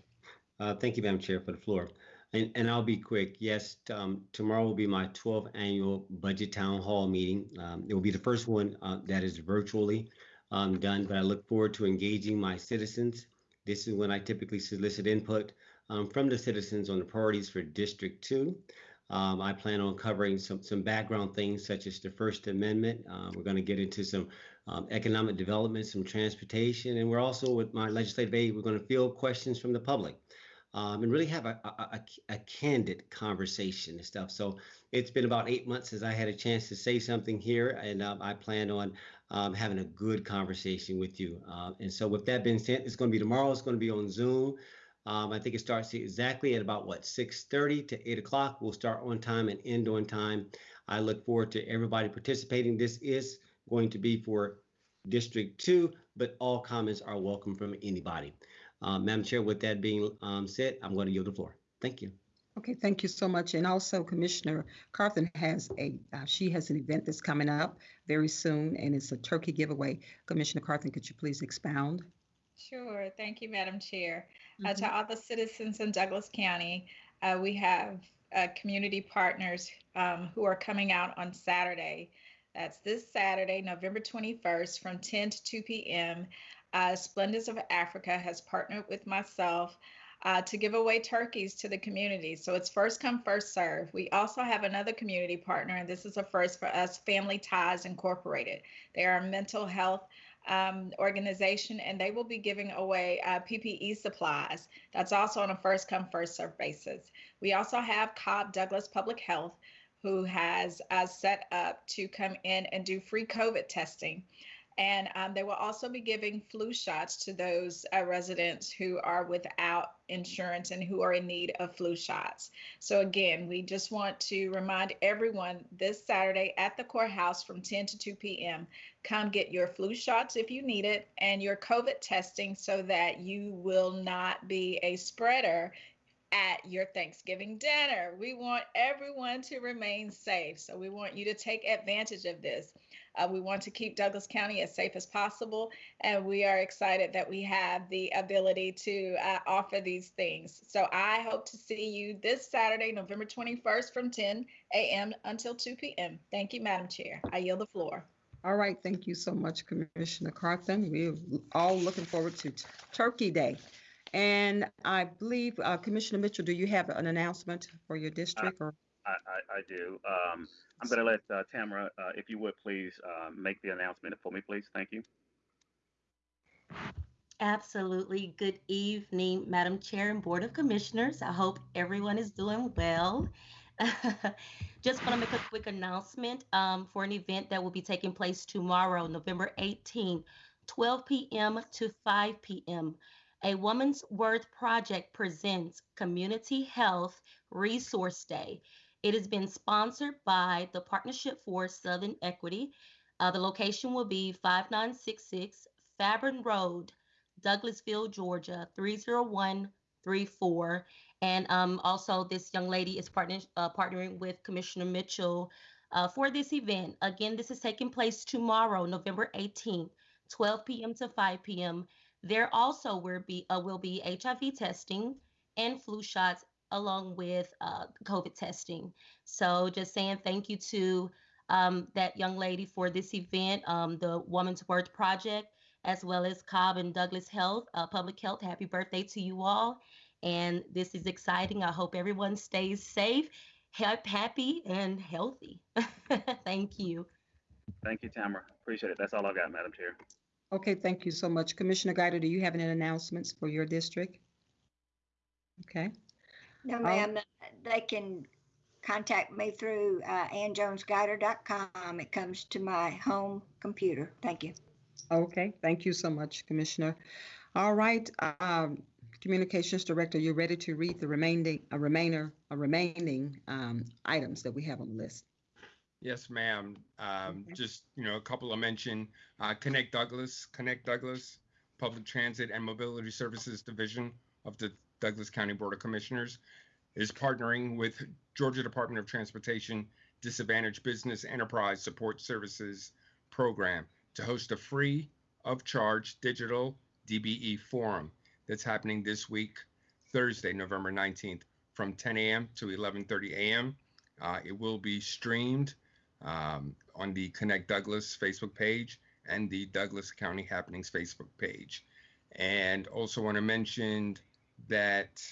Uh, Thank you, Madam Chair, for the floor. And, and I'll be quick. Yes, um, tomorrow will be my 12th annual Budget Town Hall meeting. Um, It will be the first one uh, that is virtually um, done, but I look forward to engaging my citizens. This is when I typically solicit input um, from the citizens on the priorities for District 2. Um, I plan on covering some, some background things such as the First Amendment. Uh, We're going to get into some um, economic development, some transportation, and we're also with my legislative aid, we're going to field questions from the public um, and really have a, a, a, a candid conversation and stuff. So it's been about eight months since I had a chance to say something here, and um, I plan on um, having a good conversation with you. Uh, and so, with that being said, it's going to be tomorrow. It's going to be on Zoom. Um, I think it starts exactly at about what 6:30 to 8 o'clock. We'll start on time and end on time. I look forward to everybody participating. This is going to be for District 2, but all comments are welcome from anybody. Uh, Madam Chair, with that being um, said, I'm going to yield the floor. Thank you. Okay, thank you so much. And also Commissioner Carthen has a, uh, she has an event that's coming up very soon and it's a turkey giveaway. Commissioner Carthen, could you please expound? Sure. Thank you, Madam Chair. Uh, to all the citizens in Douglas County, uh, we have uh, community partners um, who are coming out on Saturday. That's this Saturday, November 21st, from 10 to 2 p.m. Uh, Splendors of Africa has partnered with myself uh, to give away turkeys to the community. So it's first come, first serve. We also have another community partner, and this is a first for us Family Ties Incorporated. They are a mental health um, organization, and they will be giving away uh, PPE supplies. That's also on a first come, first serve basis. We also have Cobb Douglas Public Health, who has uh, set up to come in and do free COVID testing. And um, they will also be giving flu shots to those uh, residents who are without insurance and who are in need of flu shots. So, again, we just want to remind everyone this Saturday at the courthouse from 10 to 2 p.m. Come get your flu shots if you need it and your COVID testing so that you will not be a spreader at your Thanksgiving dinner. We want everyone to remain safe. So we want you to take advantage of this. Uh, we want to keep Douglas County as safe as possible. And we are excited that we have the ability to uh, offer these things. So I hope to see you this Saturday, November 21st from 10 a.m. until 2 p.m. Thank you, Madam Chair. I yield the floor. All right, thank you so much, Commissioner Carthen. We're all looking forward to Turkey Day. And I believe, uh, Commissioner Mitchell, do you have an announcement for your district or? I, I, I do. Um, I'm going to let uh, Tamara, uh, if you would please uh, make the announcement for me, please. Thank you. Absolutely. Good evening, Madam Chair and Board of Commissioners. I hope everyone is doing well. Just want to make a quick announcement um, for an event that will be taking place tomorrow, November 18, 12 p.m. to 5 p.m. A Woman's Worth Project presents Community Health Resource Day. It has been sponsored by the Partnership for Southern Equity. Uh, the location will be 5966 Fairburn Road, Douglasville, Georgia, 30134. And um, also, this young lady is partner, uh, partnering with Commissioner Mitchell uh, for this event. Again, this is taking place tomorrow, November 18th, 12 p.m. to 5 p.m. There also will be uh, will be HIV testing and flu shots along with uh, COVID testing. So just saying thank you to um, that young lady for this event, um, the Woman's Worth Project, as well as Cobb and Douglas Health, uh, Public Health. Happy birthday to you all. And this is exciting. I hope everyone stays safe, happy, and healthy. thank you. Thank you, Tamara. Appreciate it. That's all I got, Madam Chair. Okay, thank you so much. Commissioner Guider, do you have any announcements for your district? Okay. No, ma'am. They can contact me through uh, annjonesguider.com. It comes to my home computer. Thank you. Okay, thank you so much, Commissioner. All right, um, Communications Director, you're ready to read the remaining, a remainder, a remaining um, items that we have on the list. Yes, ma'am. Um, just, you know, a couple of mention, uh, Connect Douglas, Connect Douglas, Public Transit and Mobility Services Division of the Douglas County Board of Commissioners is partnering with Georgia Department of Transportation Disadvantaged Business Enterprise Support Services Program to host a free of charge digital DBE forum that's happening this week, Thursday, November 19th from 10 a.m. to 11:30 a.m. Uh, it will be streamed um, on the Connect Douglas Facebook page and the Douglas County Happenings Facebook page. And also want to mention that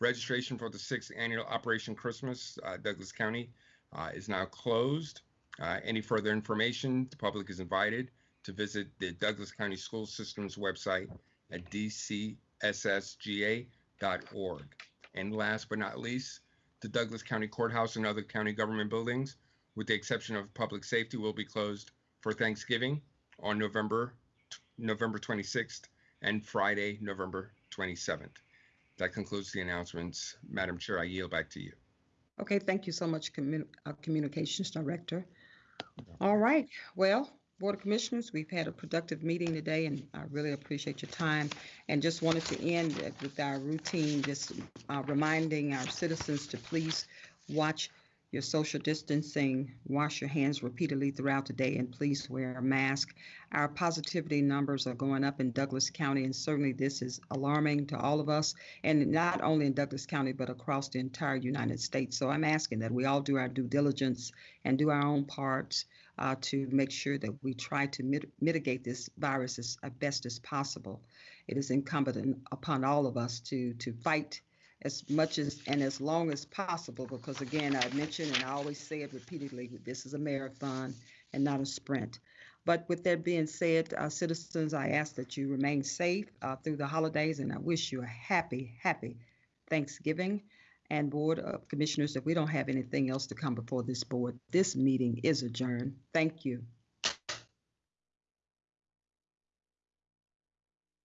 registration for the sixth annual Operation Christmas uh, Douglas County uh, is now closed. Uh, any further information, the public is invited to visit the Douglas County School Systems website at dcssga.org. And last but not least, the Douglas County Courthouse and other county government buildings with the exception of public safety, will be closed for Thanksgiving on November November 26th and Friday, November 27th. That concludes the announcements. Madam Chair, I yield back to you. Okay, thank you so much, uh, Communications Director. All right, well, Board of Commissioners, we've had a productive meeting today, and I really appreciate your time. And just wanted to end with our routine, just uh, reminding our citizens to please watch your social distancing, wash your hands repeatedly throughout the day, and please wear a mask. Our positivity numbers are going up in Douglas County, and certainly this is alarming to all of us, and not only in Douglas County, but across the entire United States. So I'm asking that we all do our due diligence and do our own parts uh, to make sure that we try to mit- mitigate this virus as, as best as possible. It is incumbent upon all of us to to fight as much as and as long as possible because again i mentioned and i always say it repeatedly this is a marathon and not a sprint. But with that being said uh, citizens i ask that you remain safe uh, through the holidays and i wish you a happy happy thanksgiving. And board of commissioners if we don't have anything else to come before this board this meeting is adjourned. Thank you